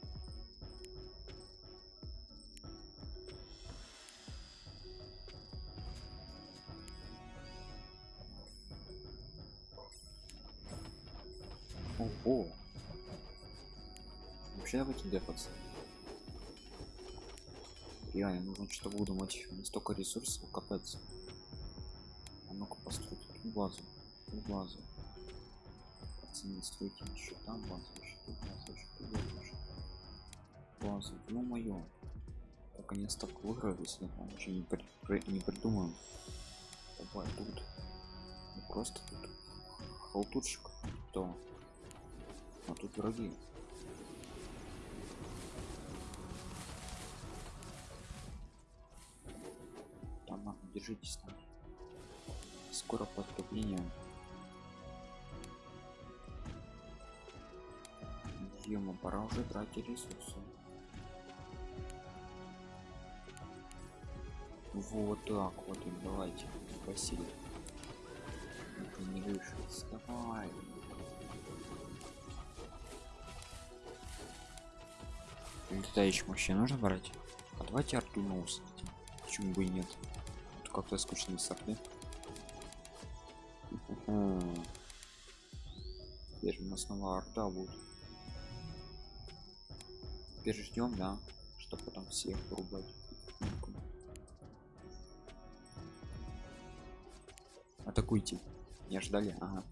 Дефаться. Реально нужно что-то выдумать столько ресурсов капец. А ну-ка постройте тут базу. Тут базу. Пацаны стройте еще там базу еще тут базу еще тут базу, базу. ну мое наконец-то выиграю если я еще не, при, при, не придумаю. Давай тут. Ну, просто тут. Халтурщик. То а тут враги держитесь там скоро поступление Ема, пора уже тратить ресурсы. Вот так вот давайте. Это не выше. Давай. Летающих вообще нужно брать? А давайте арту ноус. Почему бы и нет? Как-то скучно без арты. Теперь у нас снова арта будет. Теперь ждем, да, что потом всех порубать. Атакуйте. Не ждали? Ага.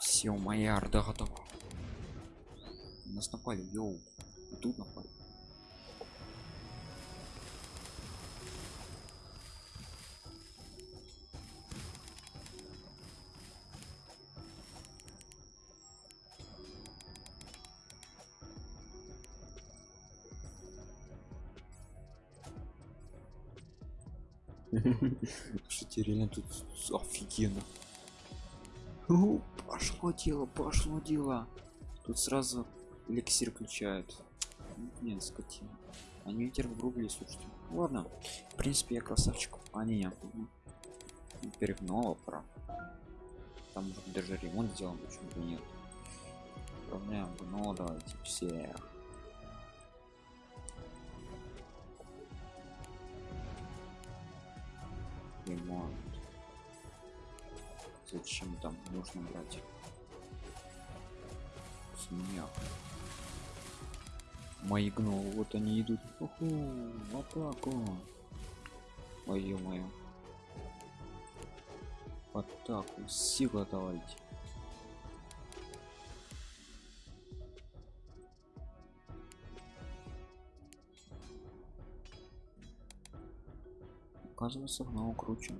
Все, моя орда готова. Нас напали, йоу. Тут напали. Слушайте, реально тут офигенно. Пошло дело, пошло дело. Тут сразу эликсир включают. Нет, скотина. Они ветер врубили, слушайте. Ладно, в принципе, я красавчик. А, не, нет. Перегнула пора. Там может даже ремонт сделан, почему бы нет. Управляем, ну давайте всех. ремонт зачем там нужно брать смех мои гнолы вот они идут. Уху, в атаку ой мое в атаку. Сила давайте оказывается гнол круче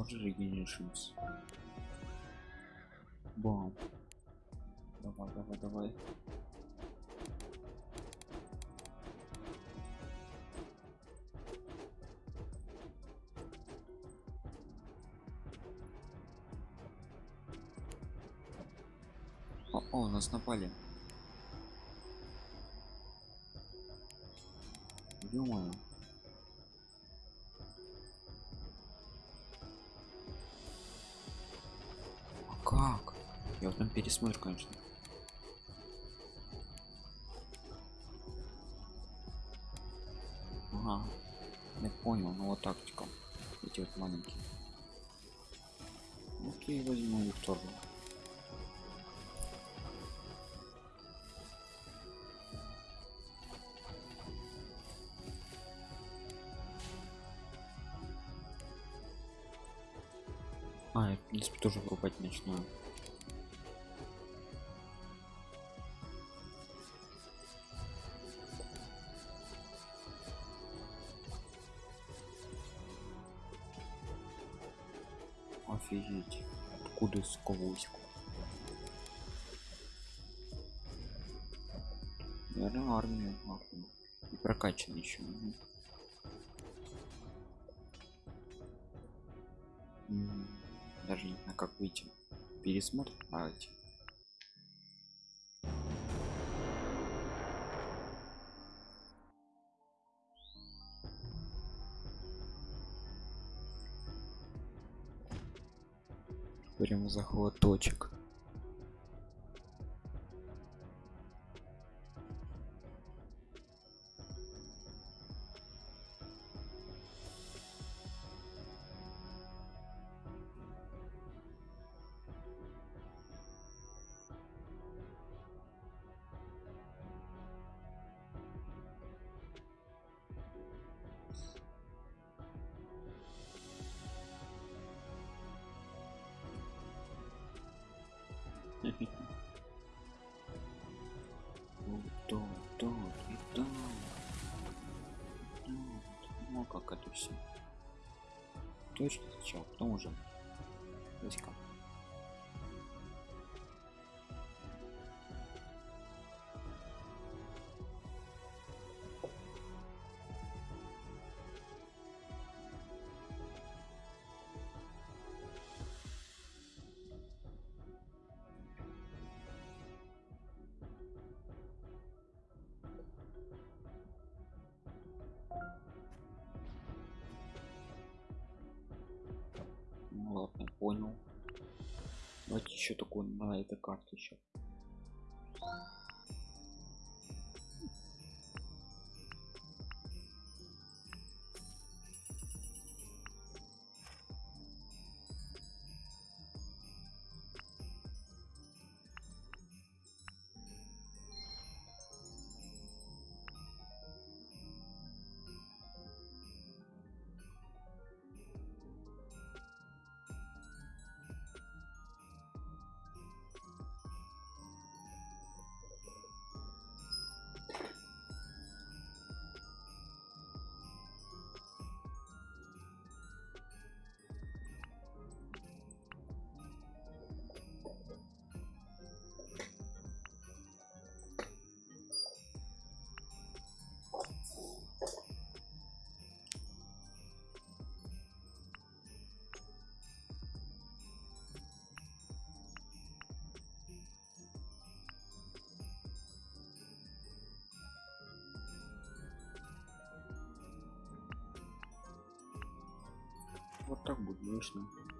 тоже регенеришимся бам давай давай давай О, о, нас напали. Думаю. Как? Я вот там пересмотрю, конечно. Ага. Я понял, ну вот тактика. Эти вот маленькие. Окей, возьму их начну. Офигеть. Откуда сковоську? Наверное, армия. И прокачан еще. Даже не знаю как выйти пересмотр давайте прям захват Ну, как это все. Точно сначала, потом уже. Васька. Ну карте еще. Вот так будет.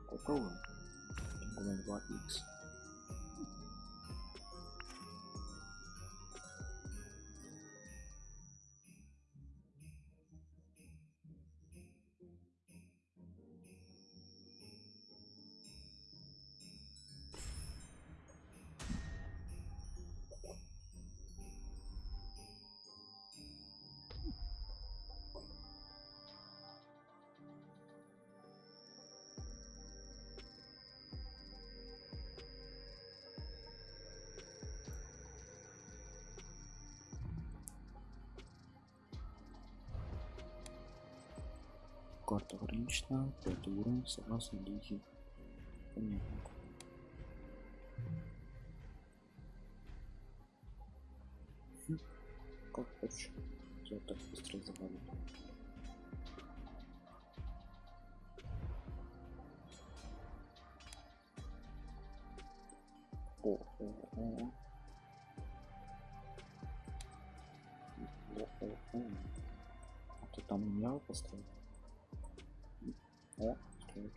Попробуем. Гуляем 2 x Ограничена, пятый уровень, согласно лиги. Понятно. Хм, Как хочешь. Я так быстро завалил. О, о, о. О, о, о. А ты там меня поставил? О, строит.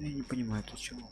Я не понимаю, ты чего?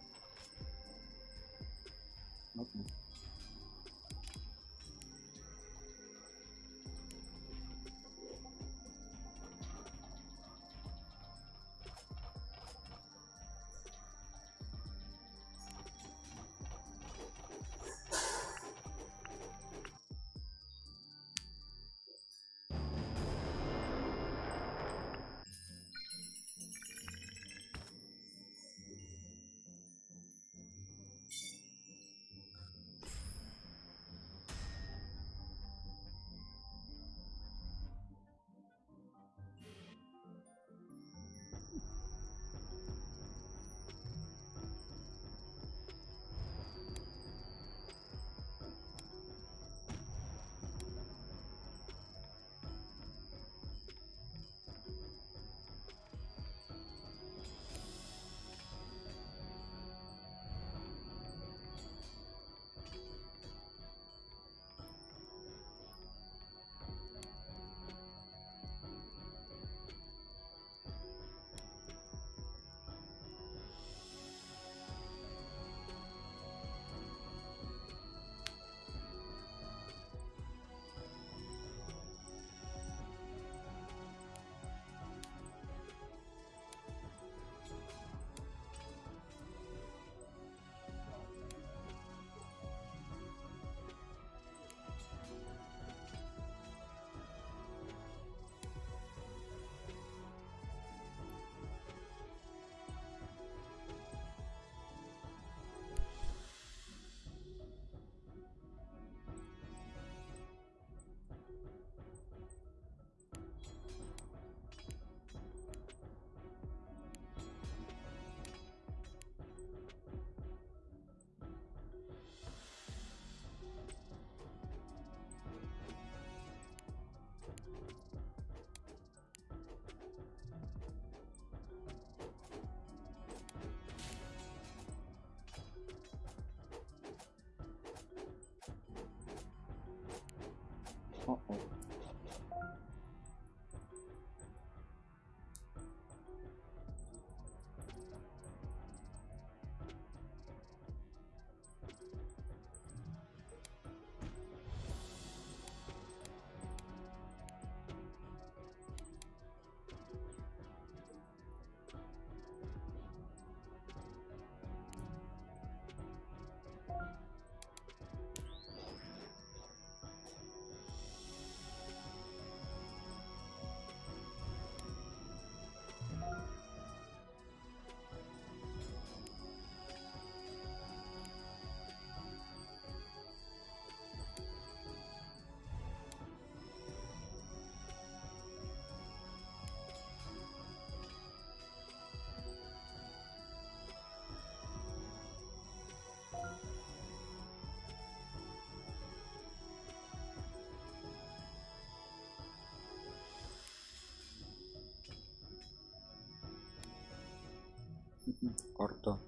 Карта.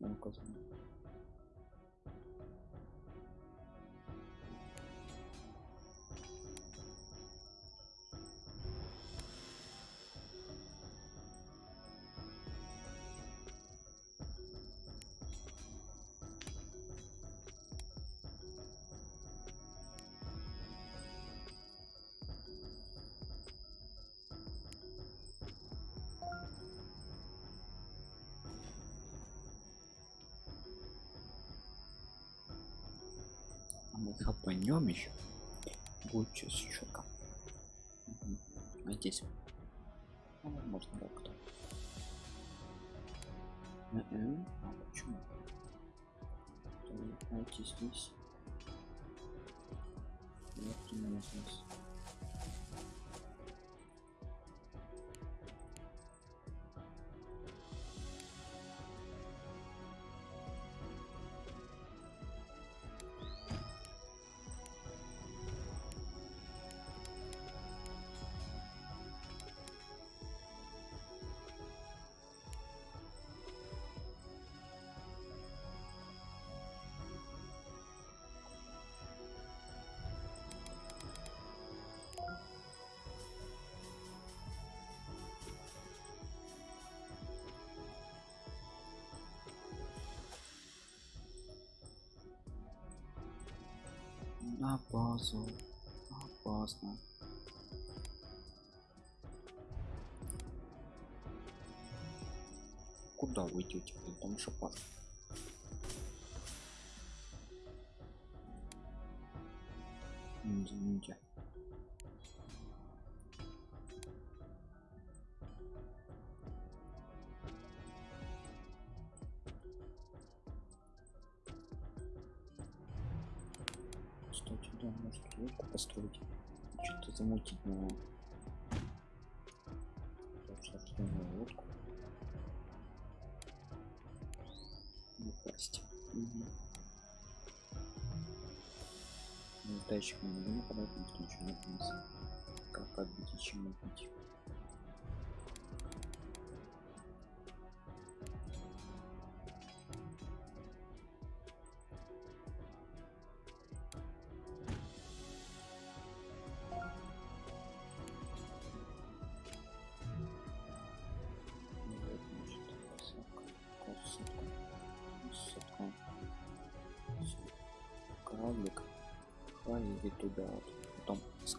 Указано. А мы хапанем еще. Будет что четко. А здесь. Ну, можно как-то. Мгм. А почему? Давайте здесь. Вот именно здесь. На базу. Опасно. Куда блин? Там опасно. М, Извините. Да, может лодку построить. Что-то замутить на лодку. Напасть. Угу. Ну, датчик на него нападать, никто ничего не принес. Как отбить и чем отбить?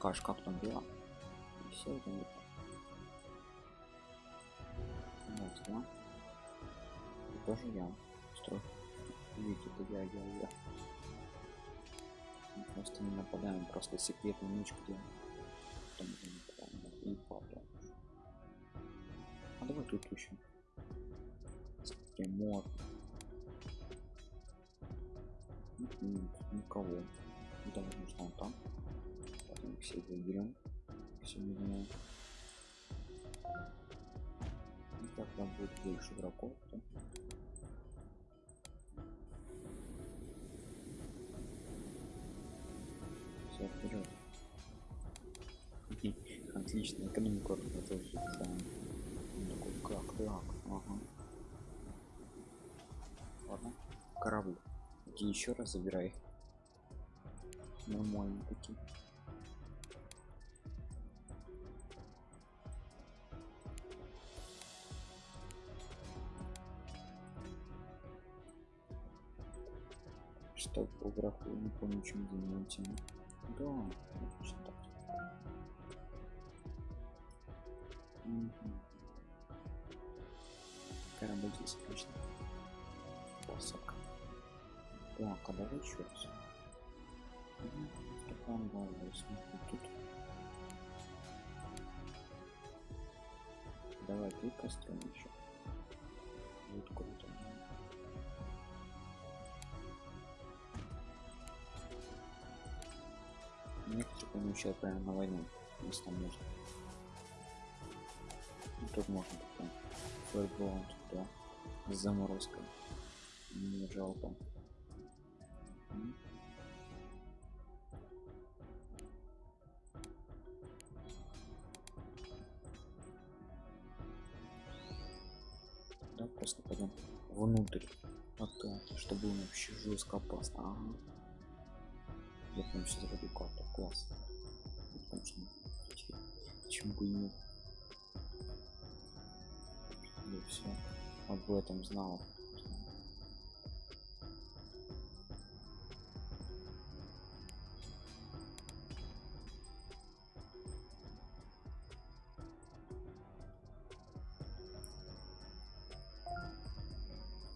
Скажешь, как там дела. И все это вот. Вот, да. И тоже я строю. Видите, это я, я, я. Мы просто не нападаем, просто секретную ночку делаем. Там будет больше игроков. то- Все вперед. Отлично, экономику тоже ставим. Он такой, как так? Ага. Ладно. Корабль. Иди еще раз забирай. Нормально такие. Что по графу, не помню, чем занимаете. Да, отлично так. Мгм. Корабль здесь, конечно. Посадка. Так, а давай еще раз. Мгм. Степан Галлес, смотри, тут. Давай ты построим еще. Вот круто. Некоторые помещают прямо на войну, если там можно. Ну, Тут можно потом фаерболом туда с заморозкой. Не жалко. Да, просто пойдем внутрь. Вот так, чтобы было вообще жестко опасно. Ага. Я прям сейчас буду карту. Класс. Ну. Чем бы нет. И все. Об этом знал.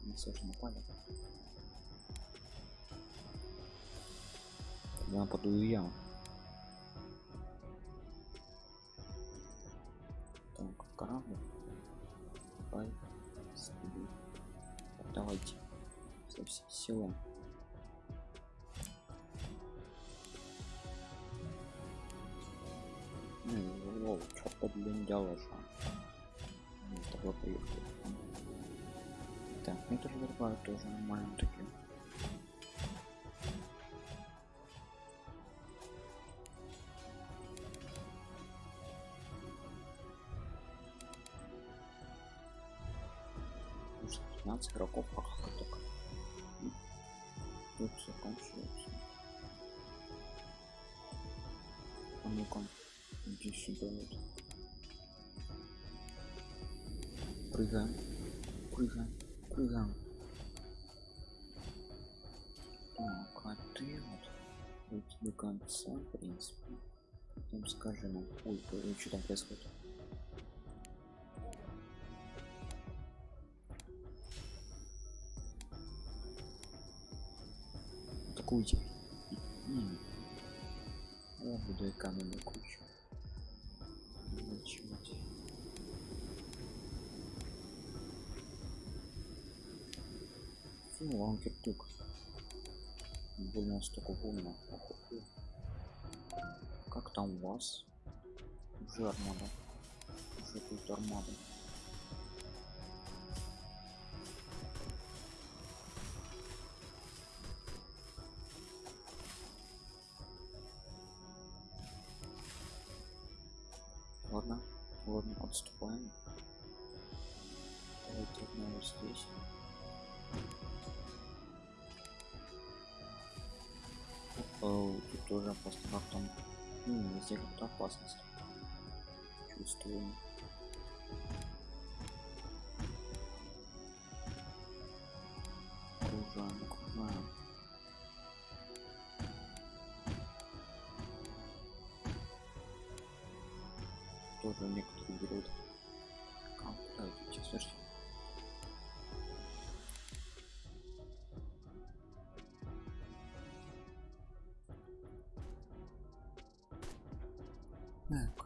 Не же напали. Я и я. Так, корабль. Давай. Давайте. Со всей силы. Ну, лол, чё блин делаешь? а? Ну, тобой поехали. Так, ну это же другая тоже нормально такие. Игроков, а как только. Тут заканчивается. А ну-ка, иди сюда вот. Прыгаем, прыгаем, прыгаем. Так, а ты вот вот до конца, в принципе. Потом скажи нам, ой, что там происходит? М. Я буду экономить кучу. Начать. Фу, ланкер тук. Больно столько волна. Как там у вас? Уже армада. Уже тут армада. Ну, как-то опасность. Чувствую. Окружаем, окружаем. Тоже некоторые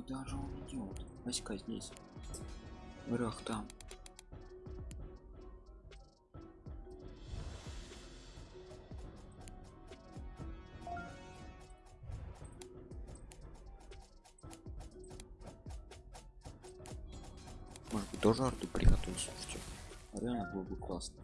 куда же он идет? Васька здесь. Враг там. Может быть тоже арту приготовить, слушайте. Реально было бы классно.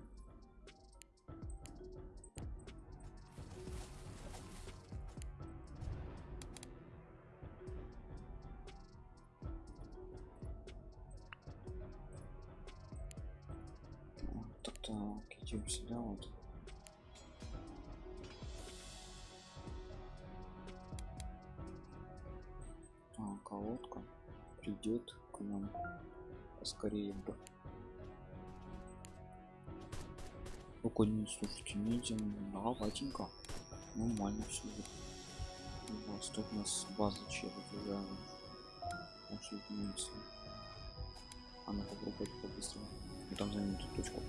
Придет к нам поскорее бы. не слушайте ниндзя даватенько нормально все у вас тут у нас база чего я нашли ниндзя а ну побыстрее. Там за минуту точку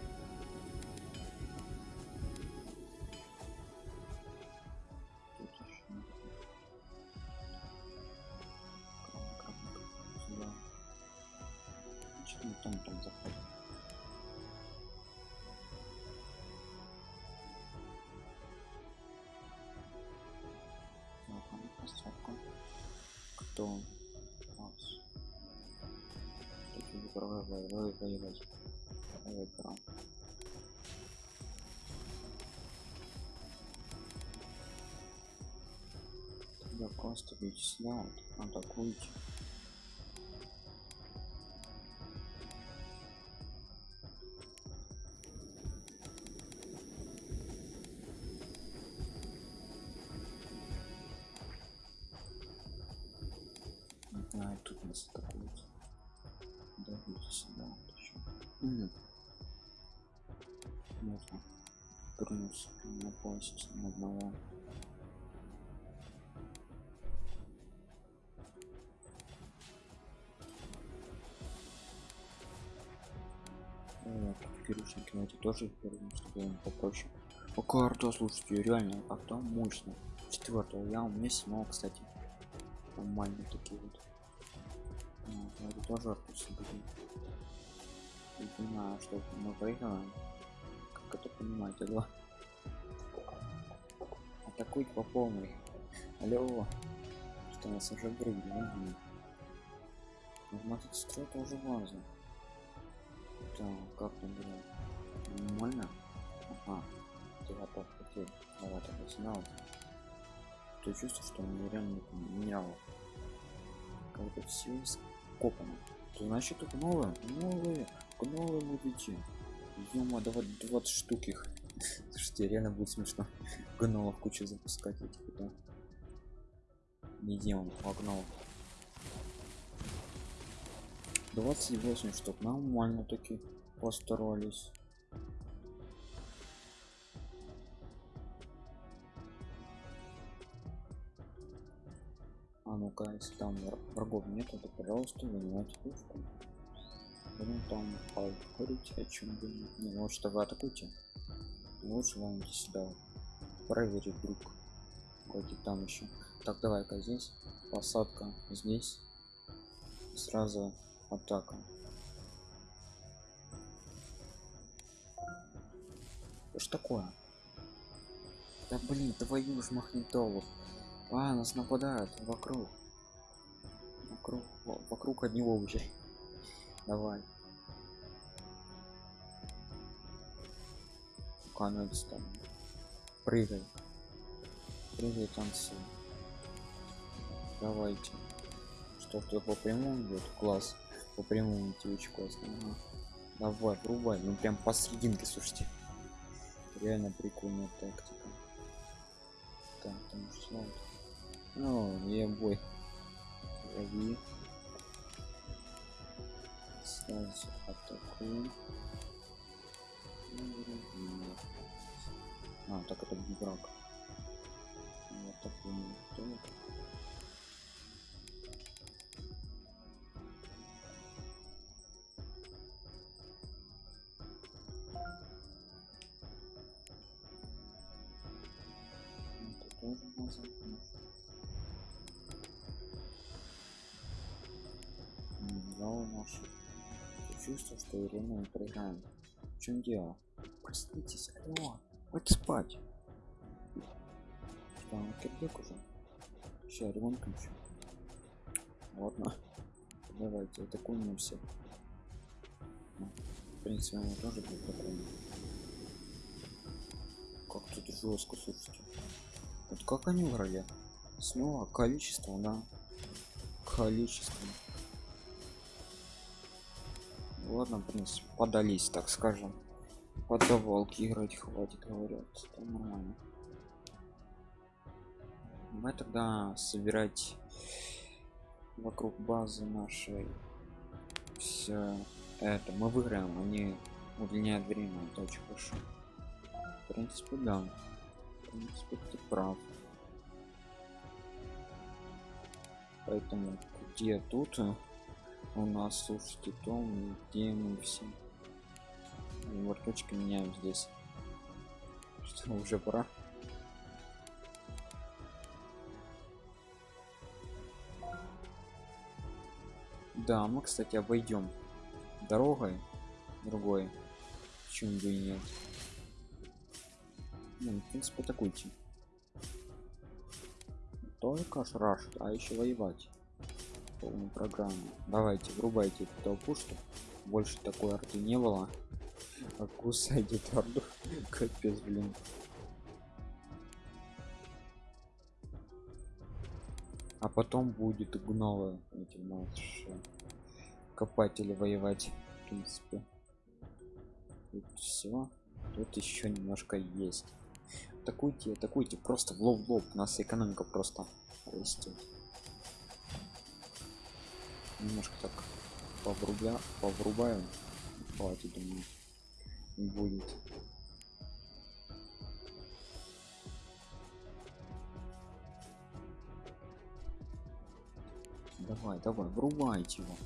У нас? Такие воевать, воевать, воевать. Воевать, крам. Тогда просто вот, атакуйте. Тоже им попроще. О, карта, слушайте, реально, как там мощно. Четвертого, я у меня седьмого, кстати. Нормально такие вот. А, это тоже были. Не понимаю, что мы проиграем. Как это понимаете, да? Атакуйте по полной. Алло. Что нас уже брыгли, угу. Нажимать строй тоже важно. Так, как там было? Нормально? Ага. Ты готов хотел. Давай тогда сигнал. Ты чувствуешь, что он реально менял. Как бы все скопано. То значит только новое, новые, новые будете. Ёма, давай 20 штук их. Слушайте, реально будет смешно. Гнолов кучу запускать этих, да. Не демон, погнал. 28 штук, нормально таки постарались. Если там вра- врагов нету, то пожалуйста, занимайте пушку. Ну там говорите о чем бы не не, лучше тогда атакуйте. Лучше вам сюда. Проверить вдруг. Какой там еще. Так, давай-ка здесь. Посадка здесь. Сразу атака. Что такое? Да блин, твою ж магнитолу. А, нас нападают вокруг. Вокруг, во- вокруг одни овощи. Давай. Конец там. Прыгай. Прыгай, танцуй. Давайте. Что кто по прямому идет? Класс. По прямому идти очень классно. Давай, врубай. Ну прям посерединке, слушайте. Реально прикольная тактика. Так, там что? Ну, не Лови. Сразу атакуем. А, так это не враг. Вот такой вот. У нас чувство, что время мы проиграем. В чем дело? Проснитесь, алло, хватит спать. Он кирдек уже? Сейчас ремонт включу. Ладно. Давайте атакуем все. Ну, В принципе, он тоже будет атакуем. Как тут жестко, слушайте. Вот как они играли? Снова количество, да. Количество. Ладно, в принципе, подались, так скажем. Под давалки играть хватит, говорят. Это нормально. Давай тогда собирать вокруг базы нашей все это. Мы выиграем, они удлиняют время, это очень хорошо. принципе да в принципе ты прав поэтому где тут у нас слушайте то где мы все верточки меняем здесь. Что уже пора. Да мы кстати обойдем дорогой другой. Почему бы и нет? Ну, в принципе атакуйте только шраш а еще воевать полную программу. Давайте врубайте эту толпу что больше такой арты не было. А орду капец блин. А потом будет гнолы эти наши копатели воевать в принципе. Тут все тут еще немножко есть. Атакуйте атакуйте просто в лоб в лоб. У нас экономика просто растет немножко так поврубля поврубаем. Хватит думаю будет. Давай давай врубайте его.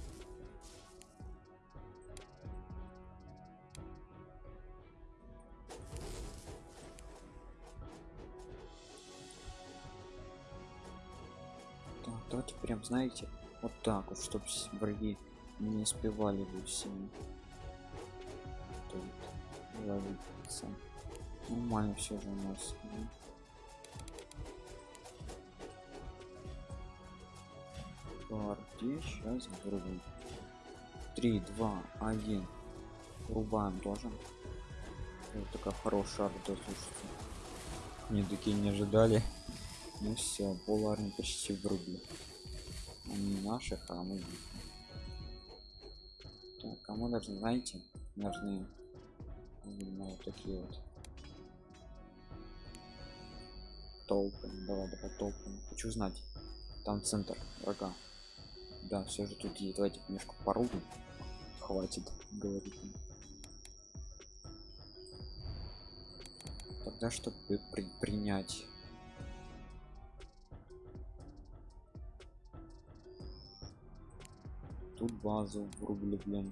Так прям знаете вот так вот чтобы враги не успевали бы тут ловиться. Нормально все же у нас партии сейчас врубим 3 2 1 врубаем тоже. Вот такая хорошая арта слушайте. Не такие не ожидали. Ну все поларни почти врубили они наших а мы так а мы должны знаете должны именно вот такие вот толпы давай давай толпы. Хочу знать там центр врага. Да все же тут есть давайте немножко порубим хватит говорить тогда чтобы при принять тут базу врубили блин.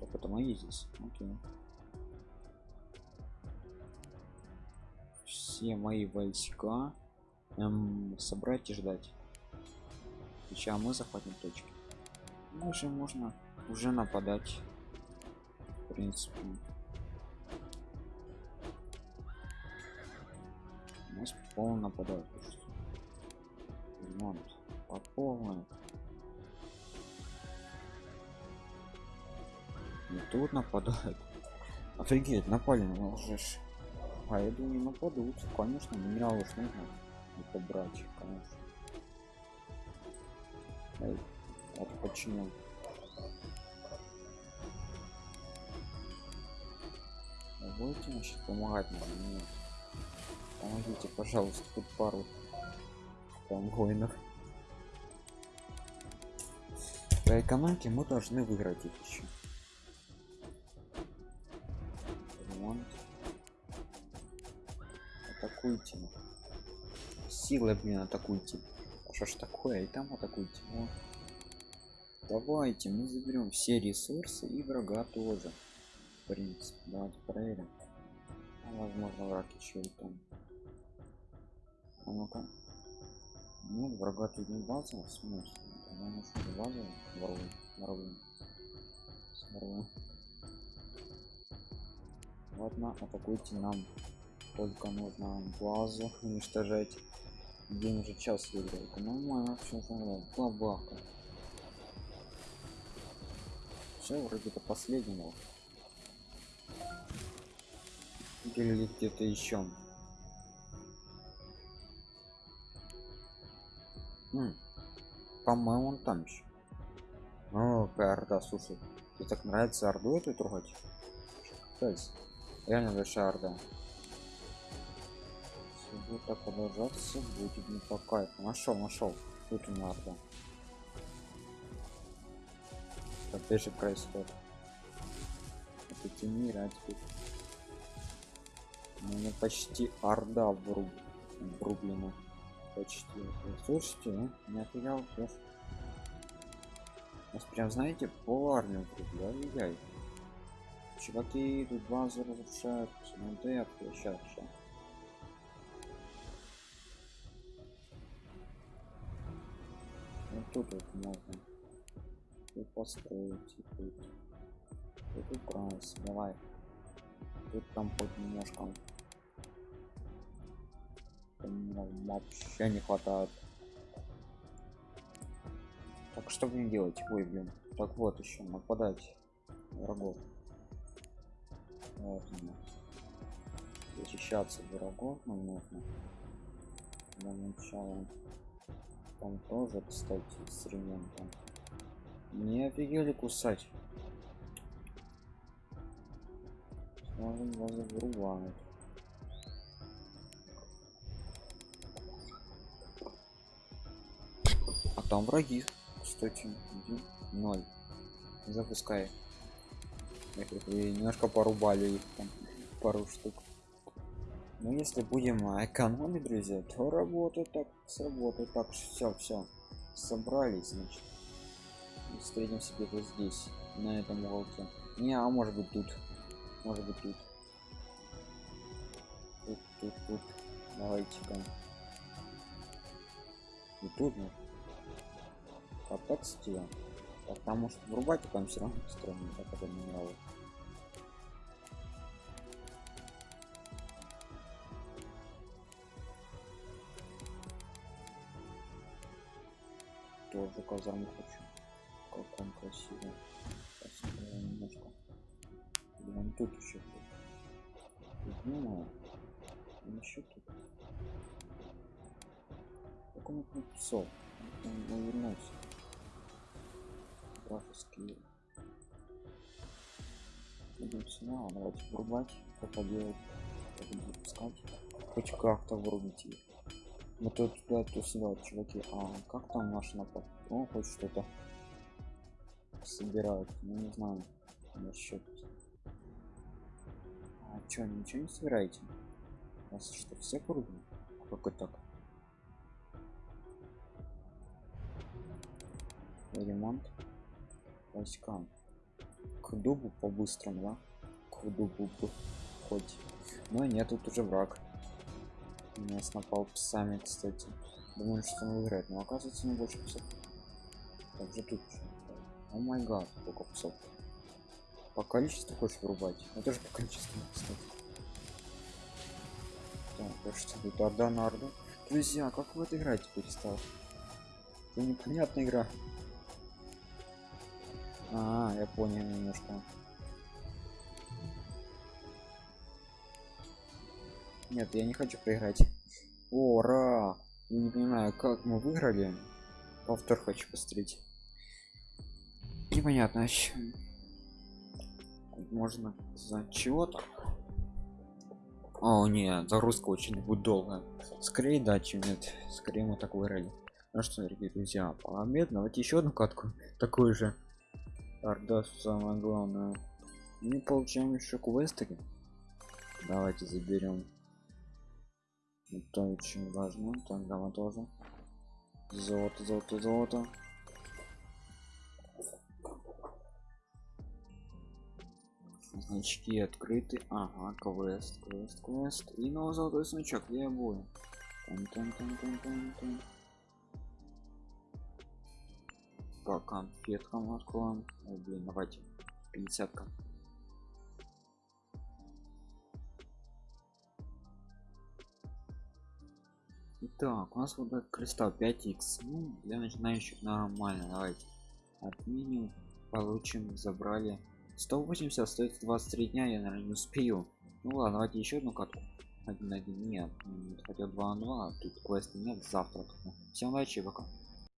Так это мои здесь? Окей. Все мои войска. Эм, собрать и ждать. Сейчас мы захватим точки. Дальше можно уже нападать в принципе. У нас полно нападают. Ремонт по полной и тут нападают. Офигеть напали на уже а я думаю нападут. Конечно минералы уж нужно побрать конечно. Эй, это почему? Будете значит помогать? Нам нет. Помогите пожалуйста тут пару там воинов по экономике мы должны выиграть их еще ремонт. Атакуйте. Силы блин атакуйте. А что ж такое? И там атакуйте. О. давайте мы заберем все ресурсы и врага тоже. В принципе давайте проверим. А, возможно враг еще и там. А ну-ка. Нет врага тут не база в смысле Тогда нужно базу воруем воруем. Воруем. Ладно атакуйте нам. Только нужно базу уничтожать. День уже час выиграл нормально все бабаха все вроде до последнего. Или где-то еще по-моему он там еще о орда слушай тебе так нравится орду эту трогать? Капец. реально большая орда. Если будет так продолжаться будет не по кайфу. Нашел нашел тут у меня орда. Опять же происходит это тени а теперь? У меня почти орда вруб... врублена. Почти. Слушайте, а? не офигел сейчас. Нас прям, знаете, пол армию врубли. Ай-яй. Чуваки тут базу разрушают. Да я сейчас. Вот тут вот можно. Тут построить и тут. Тут убрался. Давай. Тут там хоть немножко. Вообще не хватает. Так что будем делать? Ой, блин. Так вот еще нападать врагов. Вот оно. Защищаться врагов нам нужно. Для начала. Там тоже, кстати, с ремонтом. Не офигели кусать. Сможем вас вырубать. Там враги, кстати, один, ноль. Запускай. Их тут и немножко порубали их там пару штук. Но если будем экономить, друзья, то работает так, сработает так. Все, все. Собрались, значит. И встретимся где-то здесь, на этом уголке. Не, а может быть тут. Может быть тут. Тут, тут, тут. Давайте-ка. И тут, ну. Стиль. Так, там может врубать, там все равно странно, так это не нравится. тоже казарму хочу. Как он красивый. Посмотрим немножко. Блин, тут еще ну еще тут. Как он написал? Он вернулся графические сюда давайте врубать как поделать как запускать. Хоть как-то врубить их мы тут туда тусила чуваки а как там наш напад он хоть что-то собирают ну не знаю насчет а чё ничего не собираете? У вас что все круги как так? Ремонт войскам к дубу по-быстрому да? К дубу хоть. Но нет тут уже враг. Нас напал псами кстати. Думаю что он выиграет но оказывается не больше псов. Также тут о май гад сколько псов. По количеству хочешь врубать? Это же по количеству кстати. Так, что тут орда на орду. Друзья как вы это играете перестал? Это непонятная игра а, я понял немножко Нет, я не хочу проиграть. Ура! Я не понимаю, как мы выиграли. Повтор хочу посмотреть. Непонятно, еще. Можно за чего-то. О, нет, загрузка очень будет долго. Скорее да, чем нет. Скорее мы так выиграли. Ну что, дорогие друзья, побед, давайте еще одну катку. Такую же. Орда самое главное. Мы получаем еще квесты. Давайте заберем. Это очень важно. Тогда мы тоже. Золото золото золото. Значки открыты. Ага квест квест квест. И новый золотой значок я буду тан -тан -тан -тан -тан -тан. По конфеткам откроем Ой, блин давайте 50 -ка. Итак, у нас вот этот кристалл 5x. Ну, для начинающих нормально. Давайте отменим. Получим, забрали. 180 остается 23 дня, я, наверное, не успею. Ну ладно, давайте еще одну катку. Один один нет, хотя 2 на 2, тут квеста нет, завтра. Всем удачи, пока.